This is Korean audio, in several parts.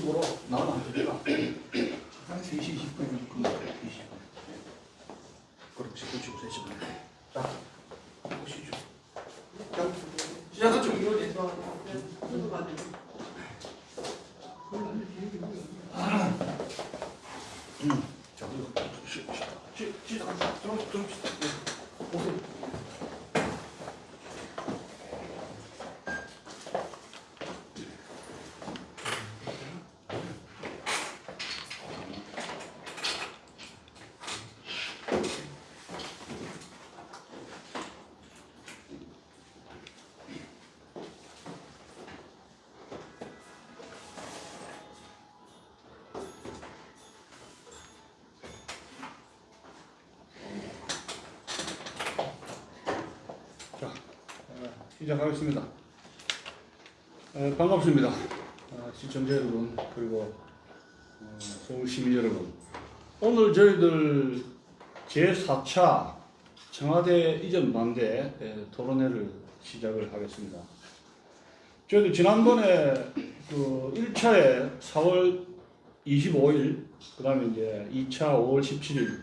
쪽으로 나오면 안 됩니다. 한 3시 20분이면 그 20분. 그렇지, 그렇지, 그렇지. 자, 보시죠. 자, 시작하죠. 음, 자, 이거 시, 시, 시, 시작합니다. 들어, 들어, 예. 오케이. 자, 어, 시작하겠습니다. 어, 반갑습니다. 어, 시청자 여러분, 그리고 어, 서울 시민 여러분. 오늘 저희들 제4차 청와대 이전 반대 에, 토론회를 시작을 하겠습니다. 저희들 지난번에 그 1차에 4월 25일, 그 다음에 이제 2차 5월 17일,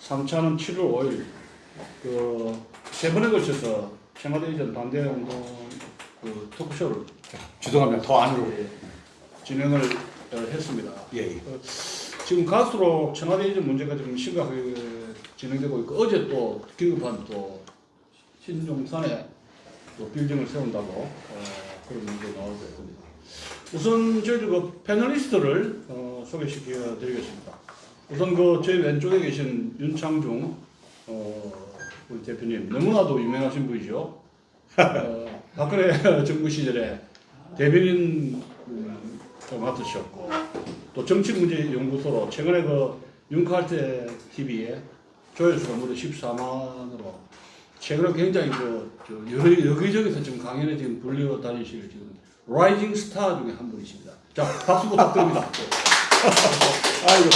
3차는 7월 5일, 그 세 번에 걸쳐서 청와대 이전 반대 운동 그 토크쇼를 죄송합니다. 더 안으로. 예, 진행을 어, 했습니다. 예, 예. 지금 갈수록 청와대 이전 문제가 좀 심각하게 진행되고 있고 어제 또 긴급한 또 신종산에 또 빌딩을 세운다고 어, 그런 문제 나오고 있습니다. 우선 저희들 그 패널리스트를 어, 소개시켜 드리겠습니다. 우선 그 저희 왼쪽에 계신 윤창중 어, 우리 대표님 너무나도 유명하신 분이죠. 어, 박근혜 정부 시절에 대변인 음, 맡으셨고 또 정치문제연구소로 최근에 그 윤칼테 TV에 조회수가 무려 14만으로 최근에 굉장히 그, 저 여러, 여기저기서 지금 강연에 지금 불려 다니실 지금 라이징 스타 중에 한 분이십니다. 자, 박수 부탁드립니다. 아이고,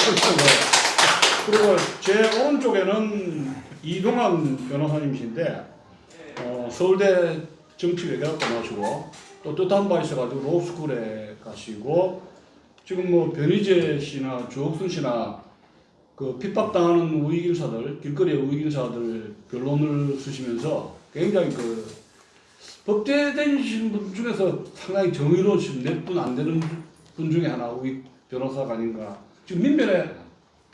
그리고 제 오른쪽에는 이동환 변호사님이신데, 어, 서울대 정치외교학과 나오시고, 또 뜻한 바 있어가지고 로스쿨에 가시고, 지금 뭐 변희재 씨나 주옥순 씨나 그 핍박당하는 우익인사들, 길거리의 우익인사들 변론을 쓰시면서 굉장히 그 법대 다니시는 분 중에서 상당히 정의로우신 몇분 안 되는 분 중에 하나 우익 변호사가 아닌가. 지금 민변에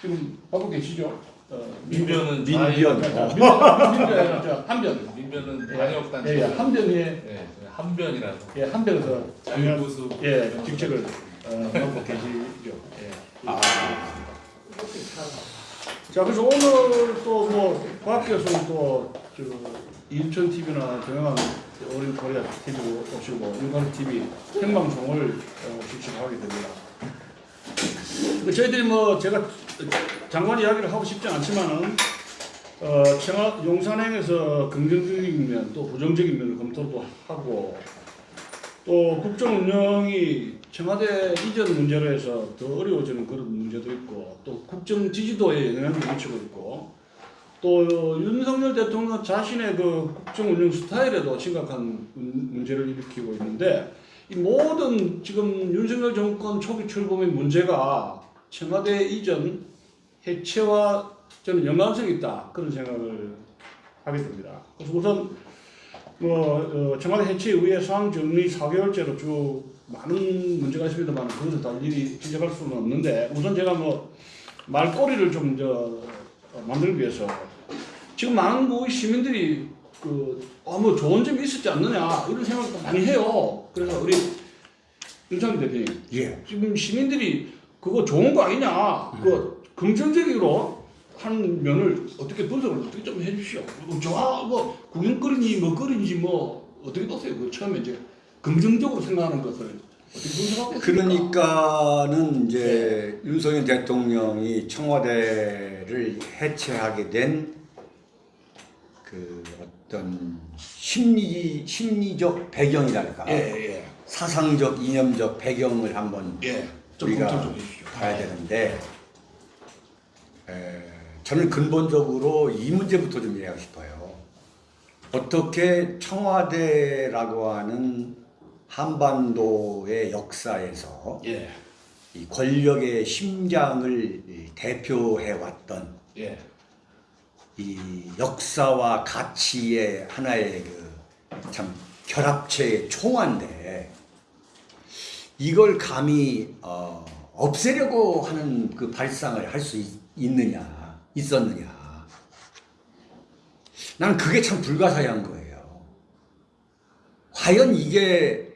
지금 하고 계시죠? 어, 민변은 민변. 자, 민변, 한변. 민변은 예, 방역단체 예, 예, 한변에 예, 한변이라서 예, 한변에서 자유보수 예, 직책을 어, 맡고 계시죠. 예. 아, 자, 그래서 오늘 또 뭐, 밖에서 또, 저, 인천 TV나 동영한 어린 코리아 TV 오시고, 일반 TV 생방송을 어, 주축하게 됩니다. 그 저희들이 뭐, 제가 장관 이야기를 하고 싶지 않지만은, 어, 청와 용산행에서 긍정적인 면, 또 부정적인 면을 검토도 하고, 또 국정 운영이 청와대 이전 문제로 해서 더 어려워지는 그런 문제도 있고 또 국정 지지도에 영향을 미치고 있고 또 윤석열 대통령 자신의 그 국정 운영 스타일에도 심각한 문- 문제를 일으키고 있는데 이 모든 지금 윤석열 정권 초기 출범의 문제가 청와대 이전 해체와 저는 연관성이 있다 그런 생각을 하게 됩니다. 그래서 우선 뭐 어, 청와대 해체 이후에 상황 정리 4개월째로 쭉 많은 문제가 있습니다만 그것을 다 일일이 지적할 수는 없는데 우선 제가 뭐 말꼬리를 좀 저 만들기 위해서 지금 많은 우리 시민들이 그 어 뭐 좋은 점이 있었지 않느냐 이런 생각도 많이 해요. 그래서 우리 윤창기 대표님 예. 지금 시민들이 그거 좋은 거 아니냐 그 긍정적으로 한 면을 어떻게 분석을 어떻게 좀 해주시오. 뭐 좋아 뭐 구경거리니 뭐 거리인지 뭐 어떻게 보세요? 그 처음에 이제 긍정적으로 생각하는 것을 어떻게 분석하고? 그러니까는 이제 윤석열 대통령이 청와대를 해체하게 된 그 어떤 심리 심리적 배경이랄까 예 예 사상적 이념적 배경을 한번 예. 좀 우리가. 봐야 되는데 에, 저는 근본적으로 이 문제부터 좀 이해하고 싶어요. 어떻게 청와대라고 하는 한반도의 역사에서 예. 이 권력의 심장을 이 대표해 왔던 예. 이 역사와 가치의 하나의 그 참 결합체의 총화인데 이걸 감히 어, 없애려고 하는 그 발상을 할 수 있느냐 있었느냐 나는 그게 참 불가사의한 거예요. 과연 이게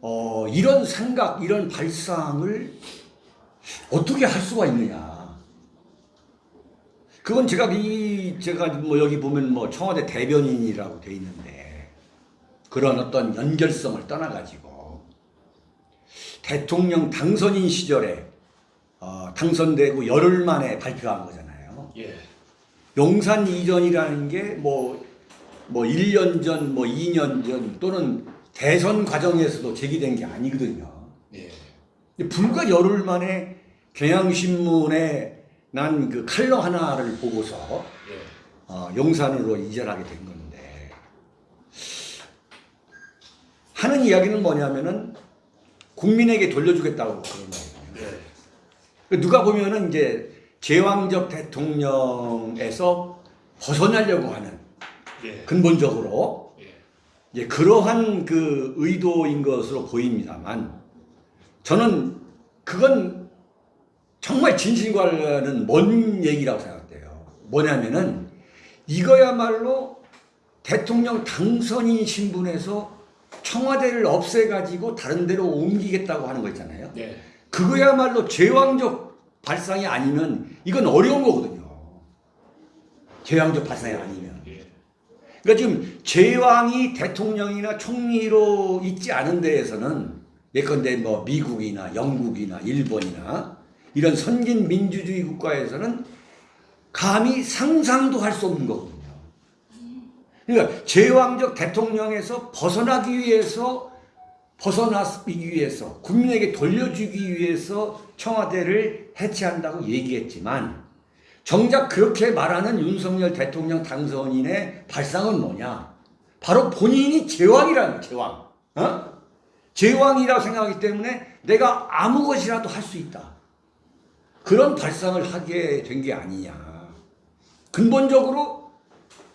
어, 이런 생각 이런 발상을 어떻게 할 수가 있느냐 그건 제가 이 제가 뭐 여기 보면 뭐 청와대 대변인이라고 돼 있는데 그런 어떤 연결성을 떠나가지고 대통령 당선인 시절에 어, 당선되고 열흘 만에 발표한 거잖아요. 예. 용산 이전이라는 게뭐뭐 1년 전, 뭐 2년 전 또는 대선 과정에서도 제기된 게 아니거든요. 예. 불과 열흘 만에 경향신문에 난 그 칼럼 하나를 보고서 예. 어, 용산으로 이전하게 된 건데 하는 이야기는 뭐냐면은 국민에게 돌려주겠다고 그런 거예요. 예. 누가 보면은 이제 제왕적 대통령에서 벗어나려고 하는 예. 근본적으로 예. 이제 그러한 그 의도인 것으로 보입니다만 저는 그건 정말 진실과는 먼 얘기라고 생각돼요. 뭐냐면은 이거야말로 대통령 당선인 신분에서 청와대를 없애가지고 다른 데로 옮기겠다고 하는 거 있잖아요. 예. 그거야말로 제왕적 발상이 아니면 이건 어려운 거거든요. 제왕적 발상이 아니면. 예. 그러니까 지금 제왕이 대통령이나 총리로 있지 않은 데에서는 예컨대 뭐 미국이나 영국이나 일본이나 이런 선진 민주주의 국가에서는 감히 상상도 할 수 없는 거거든요. 그러니까 제왕적 대통령에서 벗어나기 위해서 벗어나기 위해서 국민에게 돌려주기 위해서 청와대를 해체한다고 얘기했지만 정작 그렇게 말하는 윤석열 대통령 당선인의 발상은 뭐냐? 바로 본인이 제왕이라는 제왕. 어? 제왕이라고 생각하기 때문에 내가 아무 것이라도 할 수 있다. 그런 발상을 하게 된 게 아니냐. 근본적으로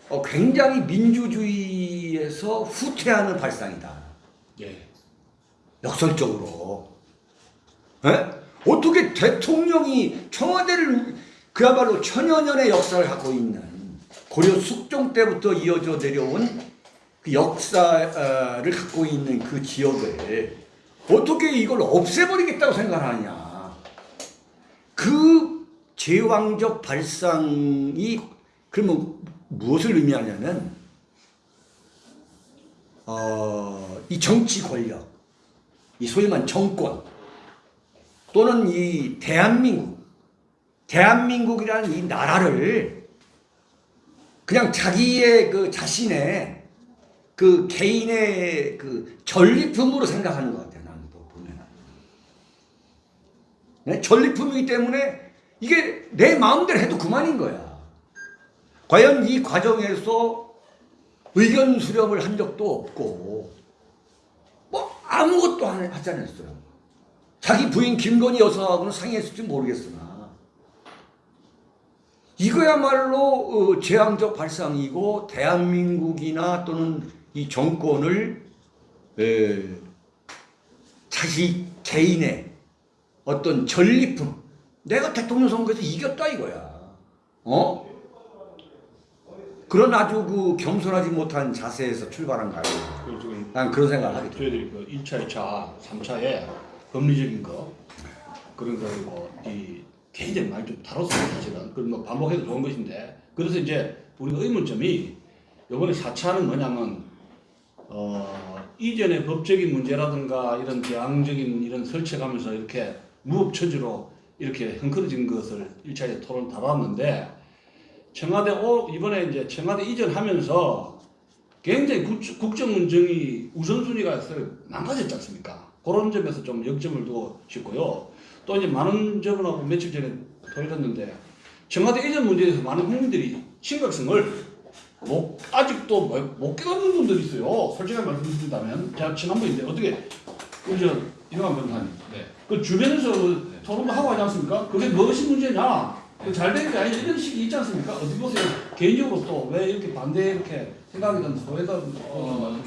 어, 굉장히 민주주의에서 후퇴하는 발상이다. 예. 역설적으로. 에? 어떻게 대통령이 청와대를 그야말로 천여 년의 역사를 하고 있는 고려 숙종 때부터 이어져 내려온 그 역사를 갖고 있는 그 지역을 어떻게 이걸 없애버리겠다고 생각하냐. 그 제왕적 발상이 그러면 무엇을 의미하냐면 어, 이 정치 권력, 이 소위 말 정권 또는 이 대한민국, 대한민국이라는 이 나라를 그냥 자기의 그 자신의 그 개인의 그 전리품으로 생각하는 것 같아요. 나는 또 보면. 네? 전리품이기 때문에 이게 내 마음대로 해도 그만인 거야. 과연 이 과정에서 의견 수렴을 한 적도 없고 뭐 아무것도 안 하지 않았어요. 자기 부인 김건희 여사하고는 상의했을지 모르겠으나 이거야말로 어, 재앙적 발상이고 대한민국이나 또는 이 정권을 에, 자기 개인의 어떤 전리품 내가 대통령 선거에서 이겼다 이거야. 어? 그런 아주 그 겸손하지 못한 자세에서 출발한 거 아니에요. 그 지금 난 그런 생각을 하게 돼. 저희들이 그 1차, 2차, 3차에 법리적인 거 그런 거 그리고 이 굉장히 많이 좀 다뤘어요 사실은 그런 거 반복해도 좋은 것인데 그래서 이제 우리가 의문점이 이번에 4차는 뭐냐면 어 이전의 법적인 문제라든가 이런 대항적인 이런 설치하면서 이렇게 무법처지로 이렇게 흥크러진 것을 1차에 토론 다뤘는데 청와대 오 이번에 이제 청와대 이전하면서 굉장히 국- 국정 운정이 우선순위가 망가졌지 않습니까? 그런 점에서 좀 역점을 두고 싶고요. 또 이제 많은 저분하고 며칠 전에 토론했는데 청와대 이전 문제에 대해서 많은 국민들이 심각성을 못, 아직도 못, 못 깨닫는 분들이 있어요. 솔직하게 말씀드린다면 제가 지난번인데 어떻게 그저 이만 변호사님. 네. 그 주변에서 토론도 하고 하지 않습니까? 그게 무엇이 문제냐? 잘 되는 게 아니 이런 식이 있지 않습니까? 어떻게 보세요? 개인적으로 또 왜 이렇게 반대 이렇게 생각이 든 소외다 어,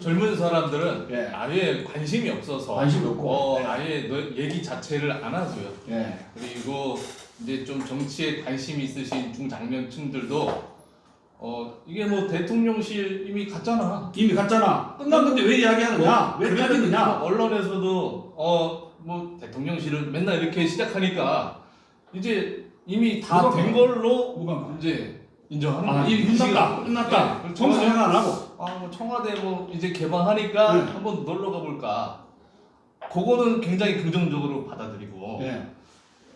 젊은 사람들은 예. 아예 관심이 없어서 관심이 없고. 어, 예. 아예 너 얘기 자체를 안 하고요. 예. 그리고 이제 좀 정치에 관심이 있으신 중장년층들도 어 이게 뭐 대통령실 이미 갔잖아. 이미 갔잖아. 끝났는데 왜 이야기하느냐? 왜 그래도 따지느냐? 언론에서도 어 뭐 대통령실은 맨날 이렇게 시작하니까 이제 이미 다 된 걸로 누가 이제 인정하는 아. 이미 끝났다. 네, 끝났다. 그리고 정서 청와대- 생각 안 하고. 아, 뭐 청와대 뭐 이제 개방하니까 네. 한번 놀러 가볼까. 그거는 굉장히 긍정적으로 받아들이고 예.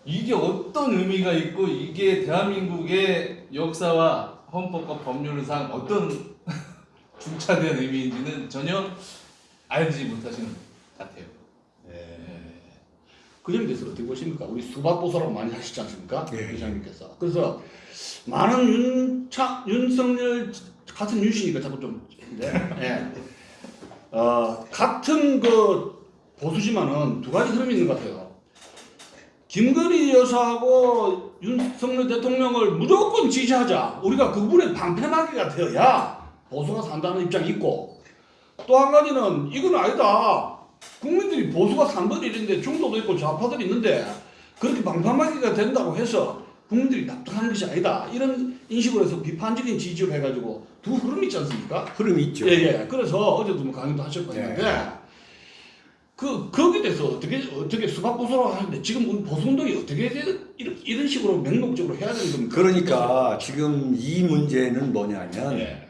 이게 어떤 의미가 있고 이게 대한민국의 역사와 헌법과 법률상 어떤 중차대한 의미인지는 전혀 알지 못하시는 것 같아요. 그 점에 대해서 어떻게 보십니까? 우리 수박보소라고 많이 하시지 않습니까? 예. 회장님께서. 그래서 많은 윤차, 윤석열 같은 윤씨니까 자꾸 좀 네. 예. 어, 같은 그 보수지만은 두 가지 흐름이 있는 것 같아요. 김건희 여사하고 윤석열 대통령을 무조건 지지하자. 우리가 그분의 방패막이가 되어야 보수가 산다는 입장이 있고 또 한 가지는 이건 아니다. 국민들이 보수가 3번 1인데 중도도 있고 좌파들이 있는데 그렇게 방판막이가 된다고 해서 국민들이 납득하는 것이 아니다. 이런 인식으로 해서 비판적인 지지를 해가지고 두 흐름이 있지 않습니까? 흐름이 있죠. 예, 예. 그래서 어제도 뭐 강의도 하셨고 네. 했는데 그 거기에 대해서 어떻게 어떻게 수박 보수라고 하는데 지금 우리 보수 운동이 어떻게 돼? 이런 이런 식으로 맹목적으로 해야 되는 겁니까? 그러니까 지금 이 문제는 뭐냐면 예.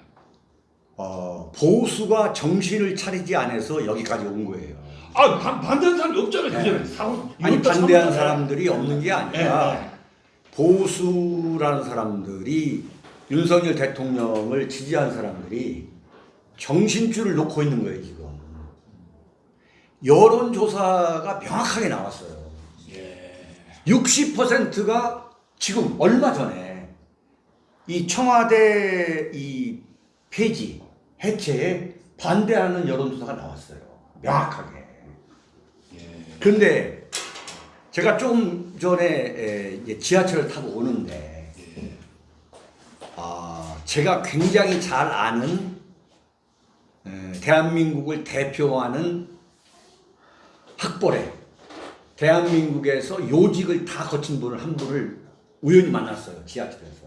어, 보수가 정신을 차리지 않아서 여기까지 온 거예요. 아 반, 반대하는 사람이 없잖아요. 네. 사고 아니 반대한. 사람들이 없는 게 예, 아니라 예. 보수라는 사람들이 윤석열 대통령을 지지한 사람들이 정신줄을 놓고 있는 거예요 지금. 여론조사가 명확하게 나왔어요. 예. 60%가 지금 얼마 전에 이 청와대 이 폐지 해체에 반대하는 여론조사가 나왔어요. 명확하게. 그런데 제가 좀 전에 지하철을 타고 오는데 아 제가 굉장히 잘 아는 에, 대한민국을 대표하는 학벌에 대한민국에서 요직을 다 거친 분을 한 분을 우연히 만났어요 지하철에서.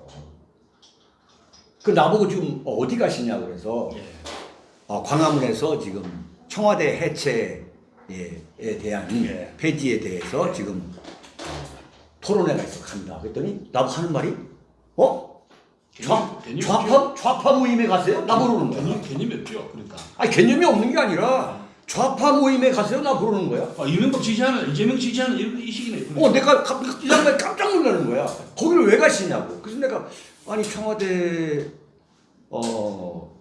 그 나보고 지금 어디 가시냐 그래서 어, 광화문에서 지금 청와대 해체에 대한 예. 폐지에 대해서 지금 어, 토론회가 있어 간다. 그랬더니 나보고 하는 말이 어? 좌, 개념- 좌파 좌파 모임에 가세요? 나 부르는 거야. 개념 개념이 없죠. 그러니까 아니 개념이 없는 게 아니라 좌파 모임에 가세요? 나 부르는 거야. 아, 이명박 지지하는 이재명 지지하는 이런 이 시기네. 어, 내가 갑- 이 양반이 깜짝 놀라는 거야. 거기를 왜 가시냐고. 그래서 내가 아니 청와대 어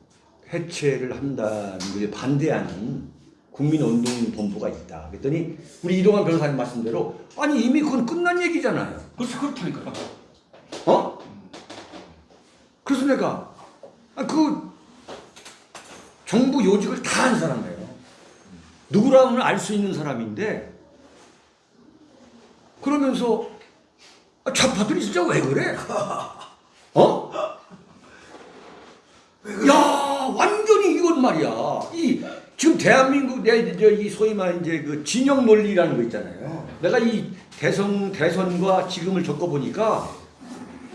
해체를 한다는 걸 반대하는 국민운동본부가 있다. 그랬더니 우리 이동환 변호사님 말씀대로 아니 이미 그건 끝난 얘기잖아요. 그래서 그렇다니까. 어? 그래서 내가 아, 그 정부 요직을 다 한 사람이에요. 누구라면 알 수 있는 사람인데 그러면서 아, 좌파들이 진짜 왜 그래? 어? 야 완전히 이건 말이야. 이 지금 대한민국 내 이 소위 말 이제 그 진영 논리라는 거 있잖아요. 내가 이 대선 대선과 지금을 겪어 보니까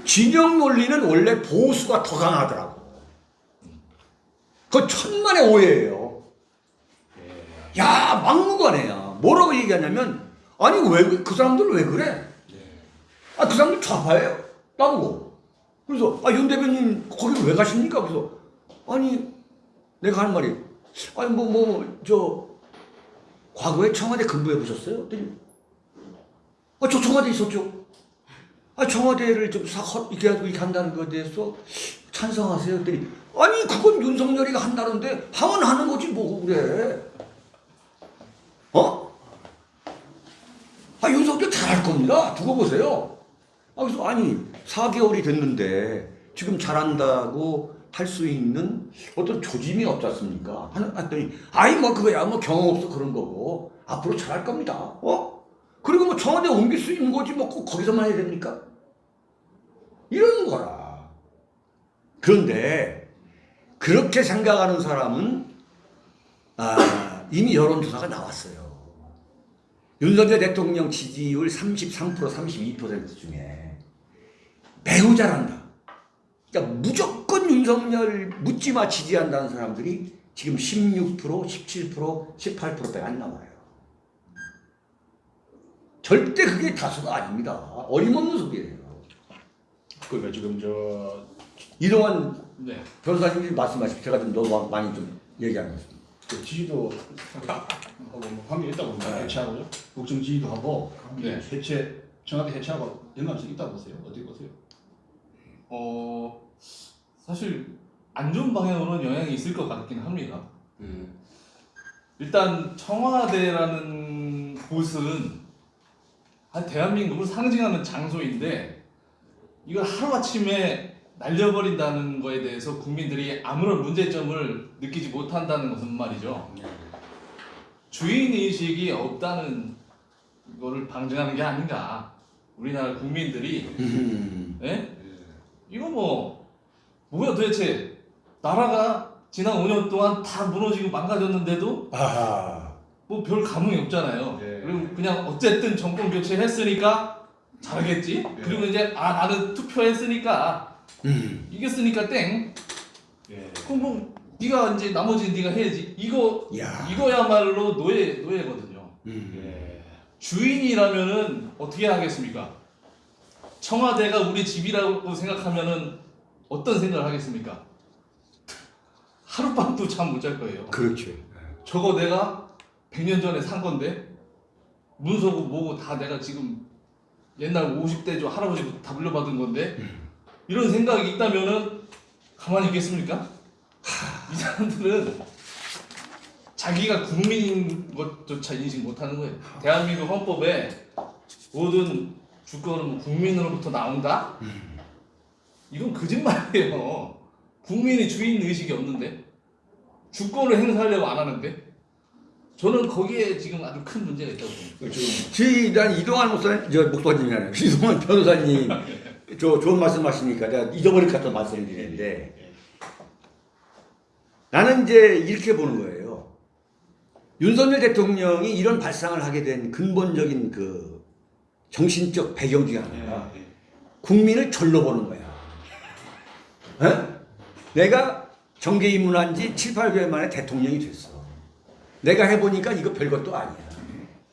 진영 논리는 원래 보수가 더 강하더라고. 그 천만의 오해예요. 야 막무가내야. 뭐라고 얘기하냐면 아니 왜 그 사람들 왜 그래? 아그 사람들 좌파예요. 나보고. 그래서 아 윤 대표님 거기 왜 가십니까? 그래서 아니 내가 하는 말이 아니 뭐 뭐 저 과거에 청와대 근무해 보셨어요? 그랬더니 아저 청와대 있었죠. 아 청와대를 좀 사, 허- 이렇게 이렇게 한다는 것에 대해서 찬성하세요? 그랬더니 아니 그건 윤석열이가 한다는데 하면 하는 거지 뭐 그래. 어? 아 윤석열 잘할 겁니다. 두고 보세요. 아 그래서 아니 4개월이 됐는데 지금 잘한다고 할 수 있는 어떤 조짐이 없지 않습니까? 했더니 아이 뭐 그거야 뭐 경험 없어 그런 거고 앞으로 잘할 겁니다. 어? 그리고 뭐 청와대 옮길 수 있는 거지 뭐 꼭 거기서만 해야 됩니까? 이러는 거라. 그런데 그렇게 생각하는 사람은 아, 이미 여론조사가 나왔어요. 윤석열 대통령 지지율 33% 32% 중에 매우 잘한다. 그러니까 무조건 윤석열 묻지마 지지한다는 사람들이 지금 16%, 17%, 18%대가 안 나와요. 절대 그게 다수가 아닙니다. 어림없는 소리예요. 그러니까 지금 저 이동환 네. 변호사님이 말씀하신 제가 좀 너무 많이 좀 얘기하겠습니다. 그 지지도 하고 뭐 관계 있다고 봅니다. 해체하고요. 국정 지지도 하고 네. 해체 청와대 해체하고 연관성 있다고 보세요. 어떻게 보세요? 어 사실 안 좋은 방향으로는 영향이 있을 것 같긴 합니다. 일단 청와대라는 곳은 한 대한민국을 상징하는 장소인데 이걸 하루아침에 날려버린다는 거에 대해서 국민들이 아무런 문제점을 느끼지 못한다는 것은 말이죠. 주인의식이 없다는 거를 방증하는 게 아닌가. 우리나라 국민들이 예? 이거 뭐 뭐야 도대체 나라가 지난 5년 동안 다 무너지고 망가졌는데도. 뭐 별 감흥이 없잖아요. 네. 그리고 그냥 어쨌든 정권 교체했으니까 잘하겠지. 그리고 이제 아 나는 투표했으니까 음. 이겼으니까 땡. 예. 그럼 뭐 네가 이제 나머지 네가 해야지. 이거 야. 이거야말로 노예 노예거든요. 음. 예. 주인이라면은 어떻게 하겠습니까? 청와대가 우리 집이라고 생각하면은 어떤 생각을 하겠습니까? 하룻밤도 잠 못 잘 거예요. 그렇지. 저거 내가 100년 전에 산 건데 문서고 뭐고 다 내가 지금 옛날 50대 저 할아버지부터 다 물려받은 건데 이런 생각이 있다면은 가만히 있겠습니까? 이 사람들은 자기가 국민인 것조차 인식 못하는 거예요. 대한민국 헌법에 모든 주권은 뭐 국민으로부터 나온다? 이건 거짓말이에요. 국민이 주인 의식이 없는데 주권을 행사하려고 안 하는데 저는 거기에 지금 아주 큰 문제가 있다고 봅니다. 그 지금 난 이동환 목사 저 목사님이 아니라 이동환 변호사님 저 좋은 말씀 하시니까 내가 잊어버릴까 또 말씀드리는데 나는 이제 이렇게 보는 거예요. 윤석열 대통령이 이런 발상을 하게 된 근본적인 그 정신적 배경 중에 하나가 예. 국민을 절로 보는 거야. 어? 내가 정계 입문한 지 7, 8개월 만에 대통령이 됐어. 내가 해보니까 이거 별것도 아니야.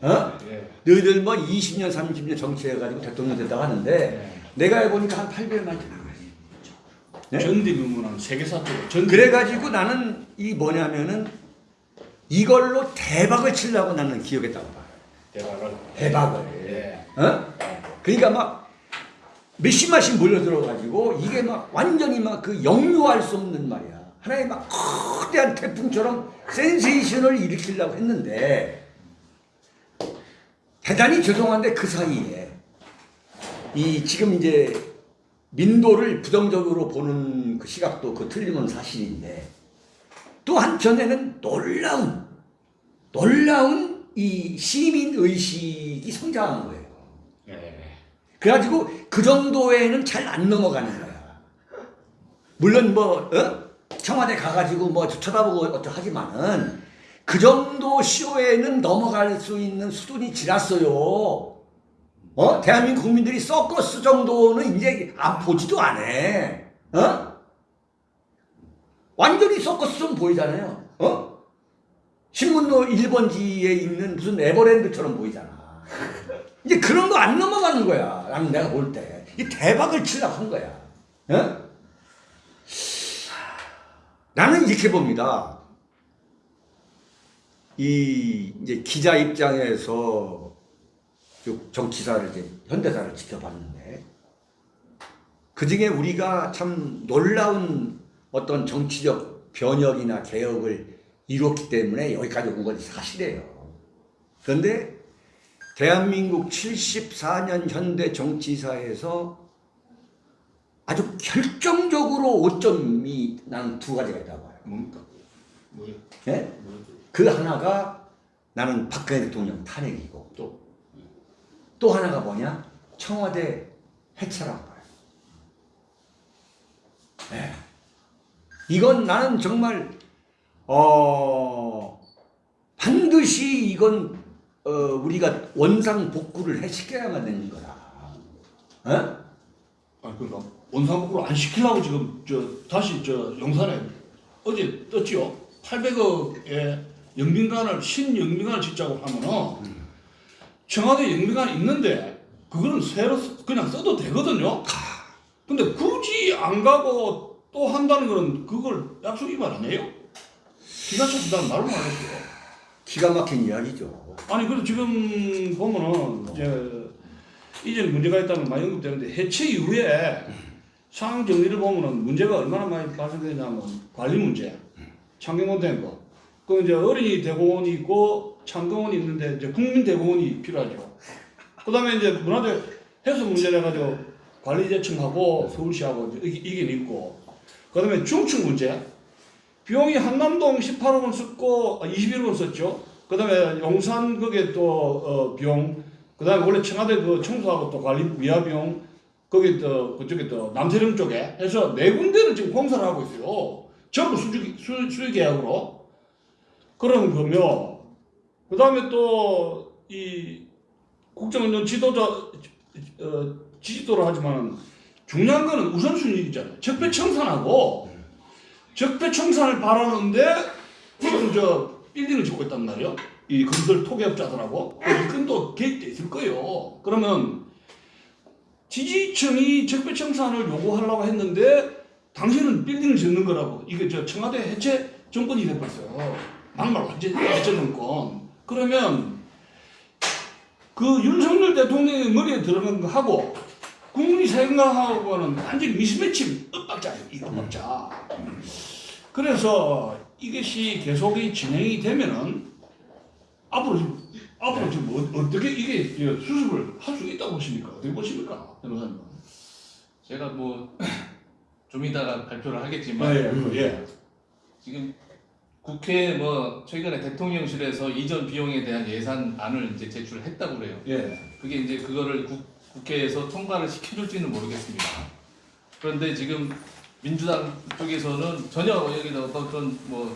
어? 예. 너희들 뭐 20년, 30년 정치해가지고 대통령 됐다고 하는데 내가 해보니까 한 8개월 만에. 네? 전대미문은 세계사 쪽으로 전 그래가지고 나는 이 뭐냐면은 이걸로 대박을 치려고 나는 기억했다고 봐. 대화를 대박을. 예. 어? 그러니까 막 몇십만씩 몰려들어가지고 이게 막 완전히 막 그 영유할 수 없는 말이야. 하나의 막 거대한 태풍처럼 센세이션을 일으키려고 했는데 대단히 죄송한데 그 사이에 이 지금 이제 민도를 부정적으로 보는 그 시각도 그 틀림은 사실인데 또 한편에는 놀라운 놀라운 이 시민 의식이 성장한 거예요. 예. 그래가지고 그 정도에는 잘 안 넘어가는 거야. 물론 뭐 어? 청와대 가가지고 뭐 쳐다보고 어쩌 하지만은 그 정도 쇼에는 넘어갈 수 있는 수준이 지났어요. 어? 대한민국 국민들이 서커스 정도는 이제 안 보지도 않아. 어? 완전히 서커스 좀 보이잖아요. 어? 신문도 1번지에 있는 무슨 에버랜드처럼 보이잖아. 이제 그런 거 안 넘어가는 거야. 나는 내가 볼 때. 이 대박을 치려고 한 거야. 어? 나는 이렇게 봅니다. 이 이제 기자 입장에서 쭉 정치사를 이제 현대사를 지켜봤는데 그 중에 우리가 참 놀라운 어떤 정치적 변혁이나 개혁을 이뤘기 때문에 여기까지 온 것이 사실이에요. 그런데 대한민국 74년 현대 정치사에서 아주 결정적으로 오점이 나는 두 가지가 있다고 봐요. 뭡니까? 뭐예요? 예? 그 하나가 나는 박근혜 대통령 탄핵이고 또 또 하나가 뭐냐? 청와대 해체라고 봐요. 예. 이건 나는 정말 어 반드시 이건 어 우리가 원상 복구를 해 시켜야만 되는 거라. 어? 아 그러니까 원상 복구를 안 시키려고 지금 저 다시 저 용산에 어제 떴지요. 800억에 영빈관을 신영빈관을 짓자고 하면은 청와대 영빈관 있는데 그거는 새로 쓰- 그냥 써도 되거든요. 근데 굳이 안 가고 또 한다는 거는 그걸 약속 위반 아니에요? 기가 차서 난 말을 안 했어요. 기가 막힌 이야기죠. 아니 그리고 지금 보면은 이제 이전에 문제가 있다면 많이 언급되는데 해체 이후에 상황 정리를 보면은 문제가 얼마나 많이 발생되냐면 관리 문제, 창경원 된 거. 그 이제 어린이 대공원이 있고 창경원이 있는데 이제 국민 대공원이 필요하죠. 그다음에 이제 문화재 해소 문제를 가지고 관리재청하고 서울시하고 이제 이게 있고 그다음에 중층 문제. 비용이 한남동 18억원 썼고 21억원 썼죠. 그 다음에 용산 거기에 또 어, 비용, 그 다음에 원래 청와대 그 청소하고 또 관리 위화 비용, 거기 또 그쪽에 또 남태령 쪽에 해서 네 군데를 지금 공사를 하고 있어요. 전부 수주 수, 수의 계약으로. 그런 거며, 그 다음에 또 이 국정운전 지도자 어, 지지도를 하지만 중요한 거는 우선순위잖아요. 적폐청산하고 적폐청산을 바라는데 지금 저 빌딩을 짓고 있단 말이에요. 이 건설 토기업자들하고 이건 또 개입돼 있을 거예요. 그러면 지지층이 적폐청산을 요구하려고 했는데 당신은 빌딩을 짓는 거라고 이게 저 청와대 해체 정권이 돼버렸어요. 막말 완전 해체 정권. 그러면 그 윤석열 대통령의 머리에 들어간 거 하고 국민이 생각하고는 완전히 미스매치 엇박자예요. 이 엇박자. 그래서 이것이 계속이 진행이 되면은 앞으로 앞으로 지금 어, 어떻게 이게 수습을 할 수 있다고 보십니까? 어떻게 보십니까, 변호사님? 제가 뭐 좀 이따가 발표를 하겠지만 예, 예, 예. 지금 국회 뭐 최근에 대통령실에서 이전 비용에 대한 예산안을 이제 제출했다고 그래요. 예. 그게 이제 그거를 국, 국회에서 통과를 시켜줄지는 모르겠습니다. 그런데 지금 민주당 쪽에서는 전혀 여기다 어떤 그런 뭐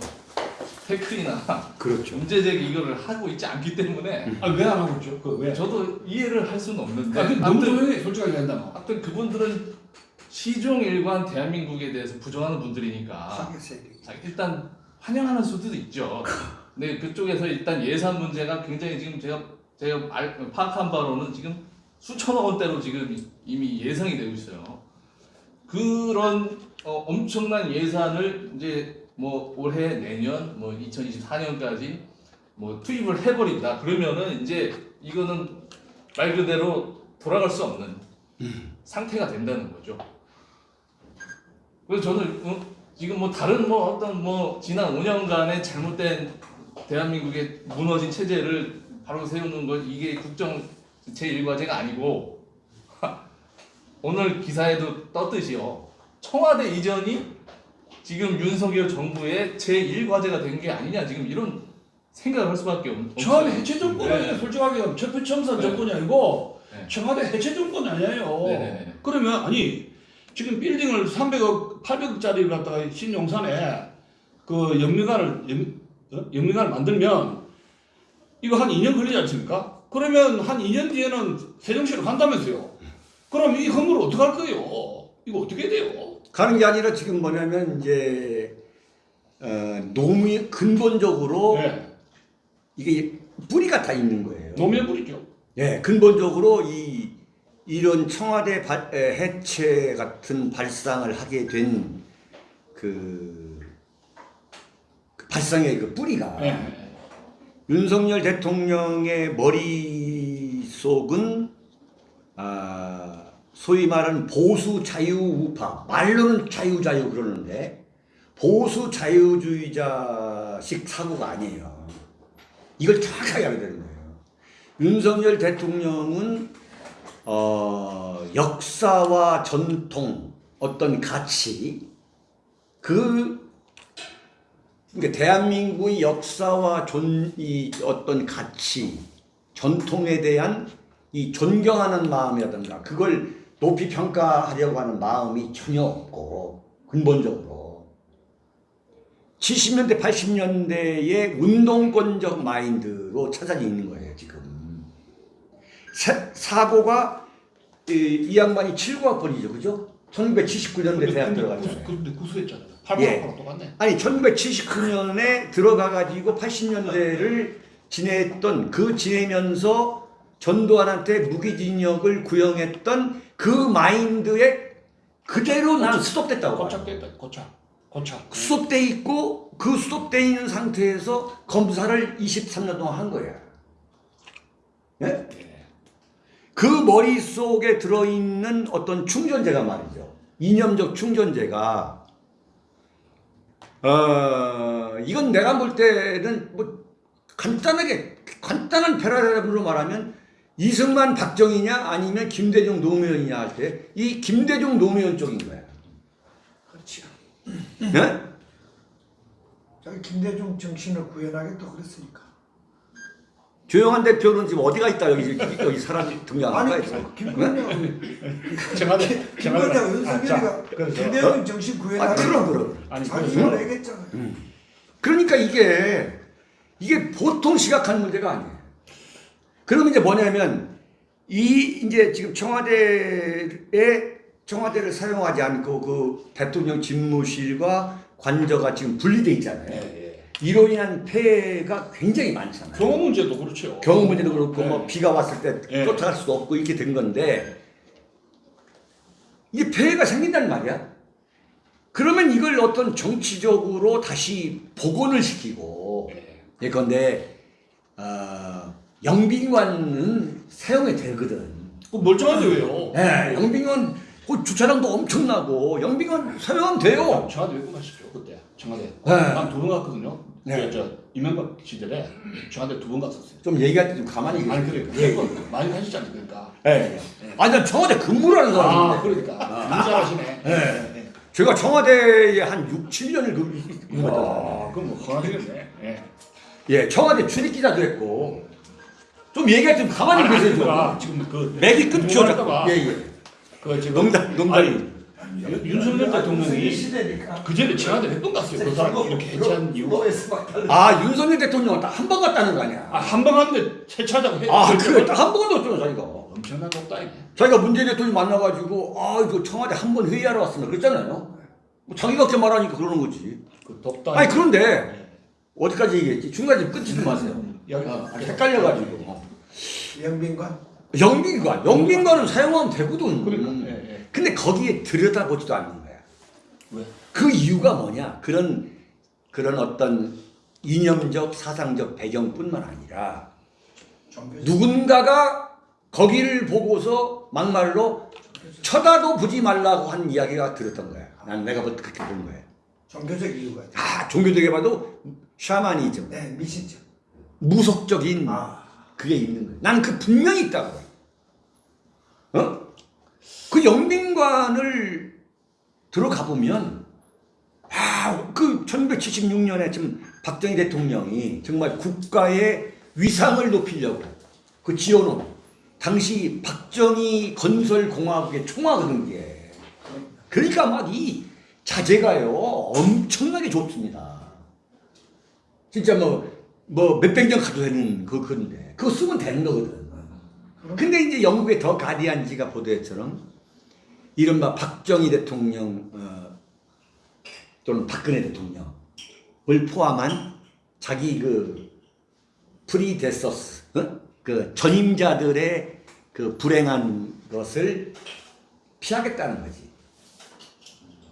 태클이나 그렇죠. 문제 제기 이거를 하고 있지 않기 때문에 아, 왜 안 하고 있죠? 그 왜? 저도 이해를 할 수는 없는데 아, 그 너무 아무튼, 조용해, 솔직하게 한다면. 아무튼 그분들은 시종 일관 대한민국에 대해서 부정하는 분들이니까 일단 환영하는 수도 있죠. 근데 그쪽에서 일단 예산 문제가 굉장히 지금 제가 제가 알, 파악한 바로는 지금 수천억 원대로 지금 이미 예상이 되고 있어요. 그런 어, 엄청난 예산을 이제 뭐 올해 내년 뭐 2024년까지 뭐 투입을 해버린다. 그러면은 이제 이거는 말 그대로 돌아갈 수 없는 상태가 된다는 거죠. 그래서 저는 어, 지금 뭐 다른 뭐 어떤 뭐 지난 5년간의 잘못된 대한민국의 무너진 체제를 바로 세우는 것 이게 국정 제 1과제가 아니고 오늘 기사에도 떴듯이요 청와대 이전이 지금 윤석열 정부의 제1과제가 된 게 아니냐 지금 이런 생각을 할 수밖에 없- 없어요. 청와대 해체 정권이 네. 솔직하게 적폐청산 네. 정권이 아니고 네. 청와대 해체 정권이 아니에요. 네네네. 그러면 아니 지금 빌딩을 300억, 800억짜리를 갖다가 신용산에 그 영미관을 영, 어? 영미관을 만들면 이거 한 2년 걸리지 않습니까? 그러면 한 2년 뒤에는 세종시로 간다면서요. 그럼 이 건물을 어떻게 할 거예요? 이거 어떻게 돼요? 가는 게 아니라 지금 뭐냐면 이제 어, 노무 근본적으로 네. 이게 뿌리가 다 있는 거예요. 노무현불이죠. 예, 근본적으로 이 이런 청와대 바- 에, 해체 같은 발상을 하게 된그 발상의 그 뿌리가 네. 윤석열 대통령의 머릿속은 아, 소위 말하는 보수 자유우파 말로는 자유자유 그러는데 보수 자유주의자식 사고가 아니에요. 이걸 정확하게 알아야 되는 거예요. 윤석열 대통령은 어, 역사와 전통 어떤 가치 그 그러니까 대한민국의 역사와 존, 이 어떤 가치 전통에 대한 이 존경하는 마음이라든가 그걸 높이 평가하려고 하는 마음이 전혀 없고 근본적으로. 70년대 80년대의 운동권적 마인드로 찾아져 있는 거예요 지금. 사- 사고가 이, 이 양반이 79학번이죠 그죠? 1979년대 대학 들어갔잖아요 근데 구수했잖아. 예. 8번하고 똑같네. 아니 1979년에 들어가 가지고 80년대를 지냈던 그 지내면서 전두환한테 무기징역을 구형했던 그 마인드에 그대로 스톱됐다고 봐요. 고착됐다. 고착. 고착. 수속돼 있고 그 수속돼 있는 상태에서 검사를 23년 동안 한 거야. 예? 그 머릿속에 들어있는 어떤 충전재가 말이죠. 이념적 충전재가 어, 이건 내가 볼 때는 뭐 간단하게 간단한 패러다임으로 말하면 이승만 박정희냐 아니면 김대중 노무현이냐 할 때 이 김대중 노무현 쪽인 거야. 그렇죠. 예? 저기 김대중 정신을 구현하겠다 그랬으니까. 조영한 대표는 지금 어디가 있다 여기 여기 사람이 거야 아니 지금. 김건영. 김건영 아, 윤석열이가 김대중 정신 아 구현하겠다. 그럼 그럼. 아니 자기 그래서 말 얘기했잖아. 그러니까 이게 이게 보통 시각한 문제가 아니에요. 그러면 이제 뭐냐면 이 이제 지금 청와대에 청와대를 사용하지 않고 그 대통령 집무실과 관저가 지금 분리돼 있잖아요. 예, 예. 이로 인한 폐해가 굉장히 많잖아요. 경호 문제도 그렇죠. 경호 문제도 그렇고 네. 뭐 비가 왔을 때 네. 쫓아갈 수도 없고 이렇게 된 건데 이게 폐해가 생긴단 말이야. 그러면 이걸 어떤 정치적으로 다시 복원을 시키고 예. 예컨대 어, 영빈관은 사용이 되거든. 그 멀쩡한데 왜요? 예, 영빈관 그 주차장도 엄청나고 영빈관 사용하면 돼요. 청와대 왜 끝나시죠 그때 청와대. 네. 난두 번 갔거든요. 네. 그, 저 이명박 시절에 청와대 두 번 갔었어요. 좀 얘기할 때 좀 가만히 아니 계세요. 그래. 예, 그 예. 많이 가시잖아요. 그러니까. 예. 아니 난 청와대 근무를 하는 아 사람인데 그러니까. 문자하시네. 예. 제가 청와대에 한 6, 7년을 근무했잖아요. 아 그럼 뭐 건하시겠네. 예. 예, 청와대 출입기자도 했고 좀 얘기할 때 좀 가만히 아니, 계세요. 그러니까 좀. 지금 그 맥이 끊겨. 예, 예. 그 지금 농담, 농담이. 아니, 윤- 윤석열 대통령이. 그 전에 청와대 몇번 갔어요. 그 사람 이렇게 해체한 이유가. 아, 윤석열 대통령은 딱 한 번 갔다는 거 아니야. 아 한 번 갔는데 해체하자고 해. 아, 그래. 딱 한 번도 없잖아, 자기가. 엄청난 것다이네. 자기가 문재인 대통령 만나가지고, 아, 이거 청와대 한 번 회의하러 왔습니다. 그랬잖아요. 뭐 자기가 그렇게 말하니까 그러는 거지. 그 덥다. 아니, 그런데, 어디까지 얘기했지? 중간에 좀 끊지 좀 마세요. 여기 어, 헷갈려가지고. 영빈관. 영빈관. 영빈관은 사용하면 되거든. 그러니까. 예, 예. 근데 거기에 들여다보지도 않는 거야. 왜? 그 이유가 뭐냐? 그런 그런 어떤 이념적 사상적 배경뿐만 아니라. 누군가가 거기를 보고서 막말로 쳐다도 보지 말라고 한 이야기가 들었던 거야. 난 내가 뭐 그렇게 본 거야. 종교적 이유가. 아 종교적에 봐도 샤머니즘, 네, 미신적. 무속적인 아. 그게 있는 거야. 난그 분명히 있다고 봐. 어? 그 영빈관을 들어가 보면 아, 그 1976년에 지금 박정희 대통령이 정말 국가의 위상을 높이려고 그 지어놓은 당시 박정희 건설공화국의 총화거든 게 그러니까 막 이 자재가요 엄청나게 좋습니다. 진짜 뭐 뭐 몇백 년 가도 되는 그 건데 그거 쓰면 되는 거거든. 근데 이제 영국의 더 가디안지가 보도했처럼 이른바 박정희 대통령 어, 또는 박근혜 대통령을 포함한 자기 그 predecessors 어? 그 전임자들의 그 불행한 것을 피하겠다는 거지.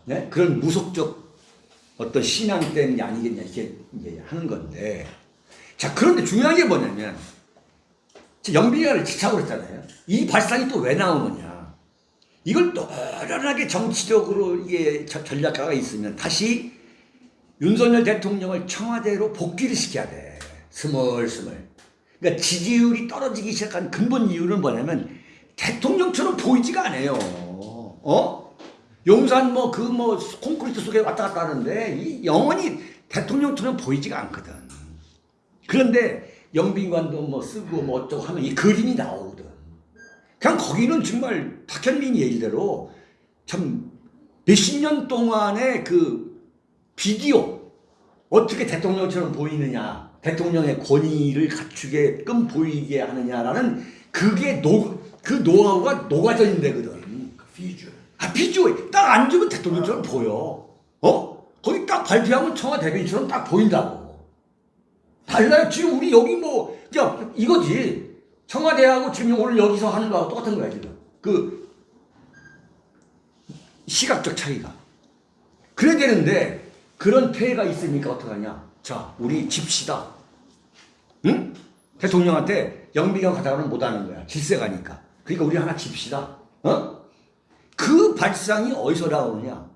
네? 그런 무속적 어떤 신앙 때문이 아니겠냐 이렇게 하는 건데 자 그런데 중요한 게 뭐냐면 영빈관을 짓자고 그랬잖아요. 이 발상이 또 왜 나오느냐? 이걸 노련하게 정치적으로 이게 저- 전략가가 있으면 다시 윤석열 대통령을 청와대로 복귀를 시켜야 돼. 스멀스멀. 그러니까 지지율이 떨어지기 시작한 근본 이유는 뭐냐면 대통령처럼 보이지가 않아요. 어? 용산 뭐 그 뭐 콘크리트 속에 왔다 갔다 하는데 이 영원히 대통령처럼 보이지가 않거든. 그런데 영빈관도 뭐 쓰고 뭐 어쩌고 하면 이 그림이 나오거든. 그냥 거기는 정말 박현민 얘기대로 참 몇십 년 동안의 그 비디오 어떻게 대통령처럼 보이느냐 대통령의 권위를 갖추게끔 보이게 하느냐라는 그게 노, 그 노하우가 녹아져 있는 데거든. 그 비주얼. 아, 비주얼 딱 앉으면 대통령처럼 보여. 어? 거기 딱 발표하면 청와대 대변인처럼 딱 보인다고. 달라요. 지금 우리 여기 뭐, 야, 이거지. 청와대하고 지금 오늘 여기서 하는 거하고 똑같은 거야, 지금. 그, 시각적 차이가. 그래야 되는데, 그런 폐해가 있으니까 어떡하냐. 자, 우리 집시다. 응? 대통령한테 영비가 가다가는 못 하는 거야. 질세가니까. 그러니까 우리 하나 집시다. 어? 그 발상이 어디서 나오느냐?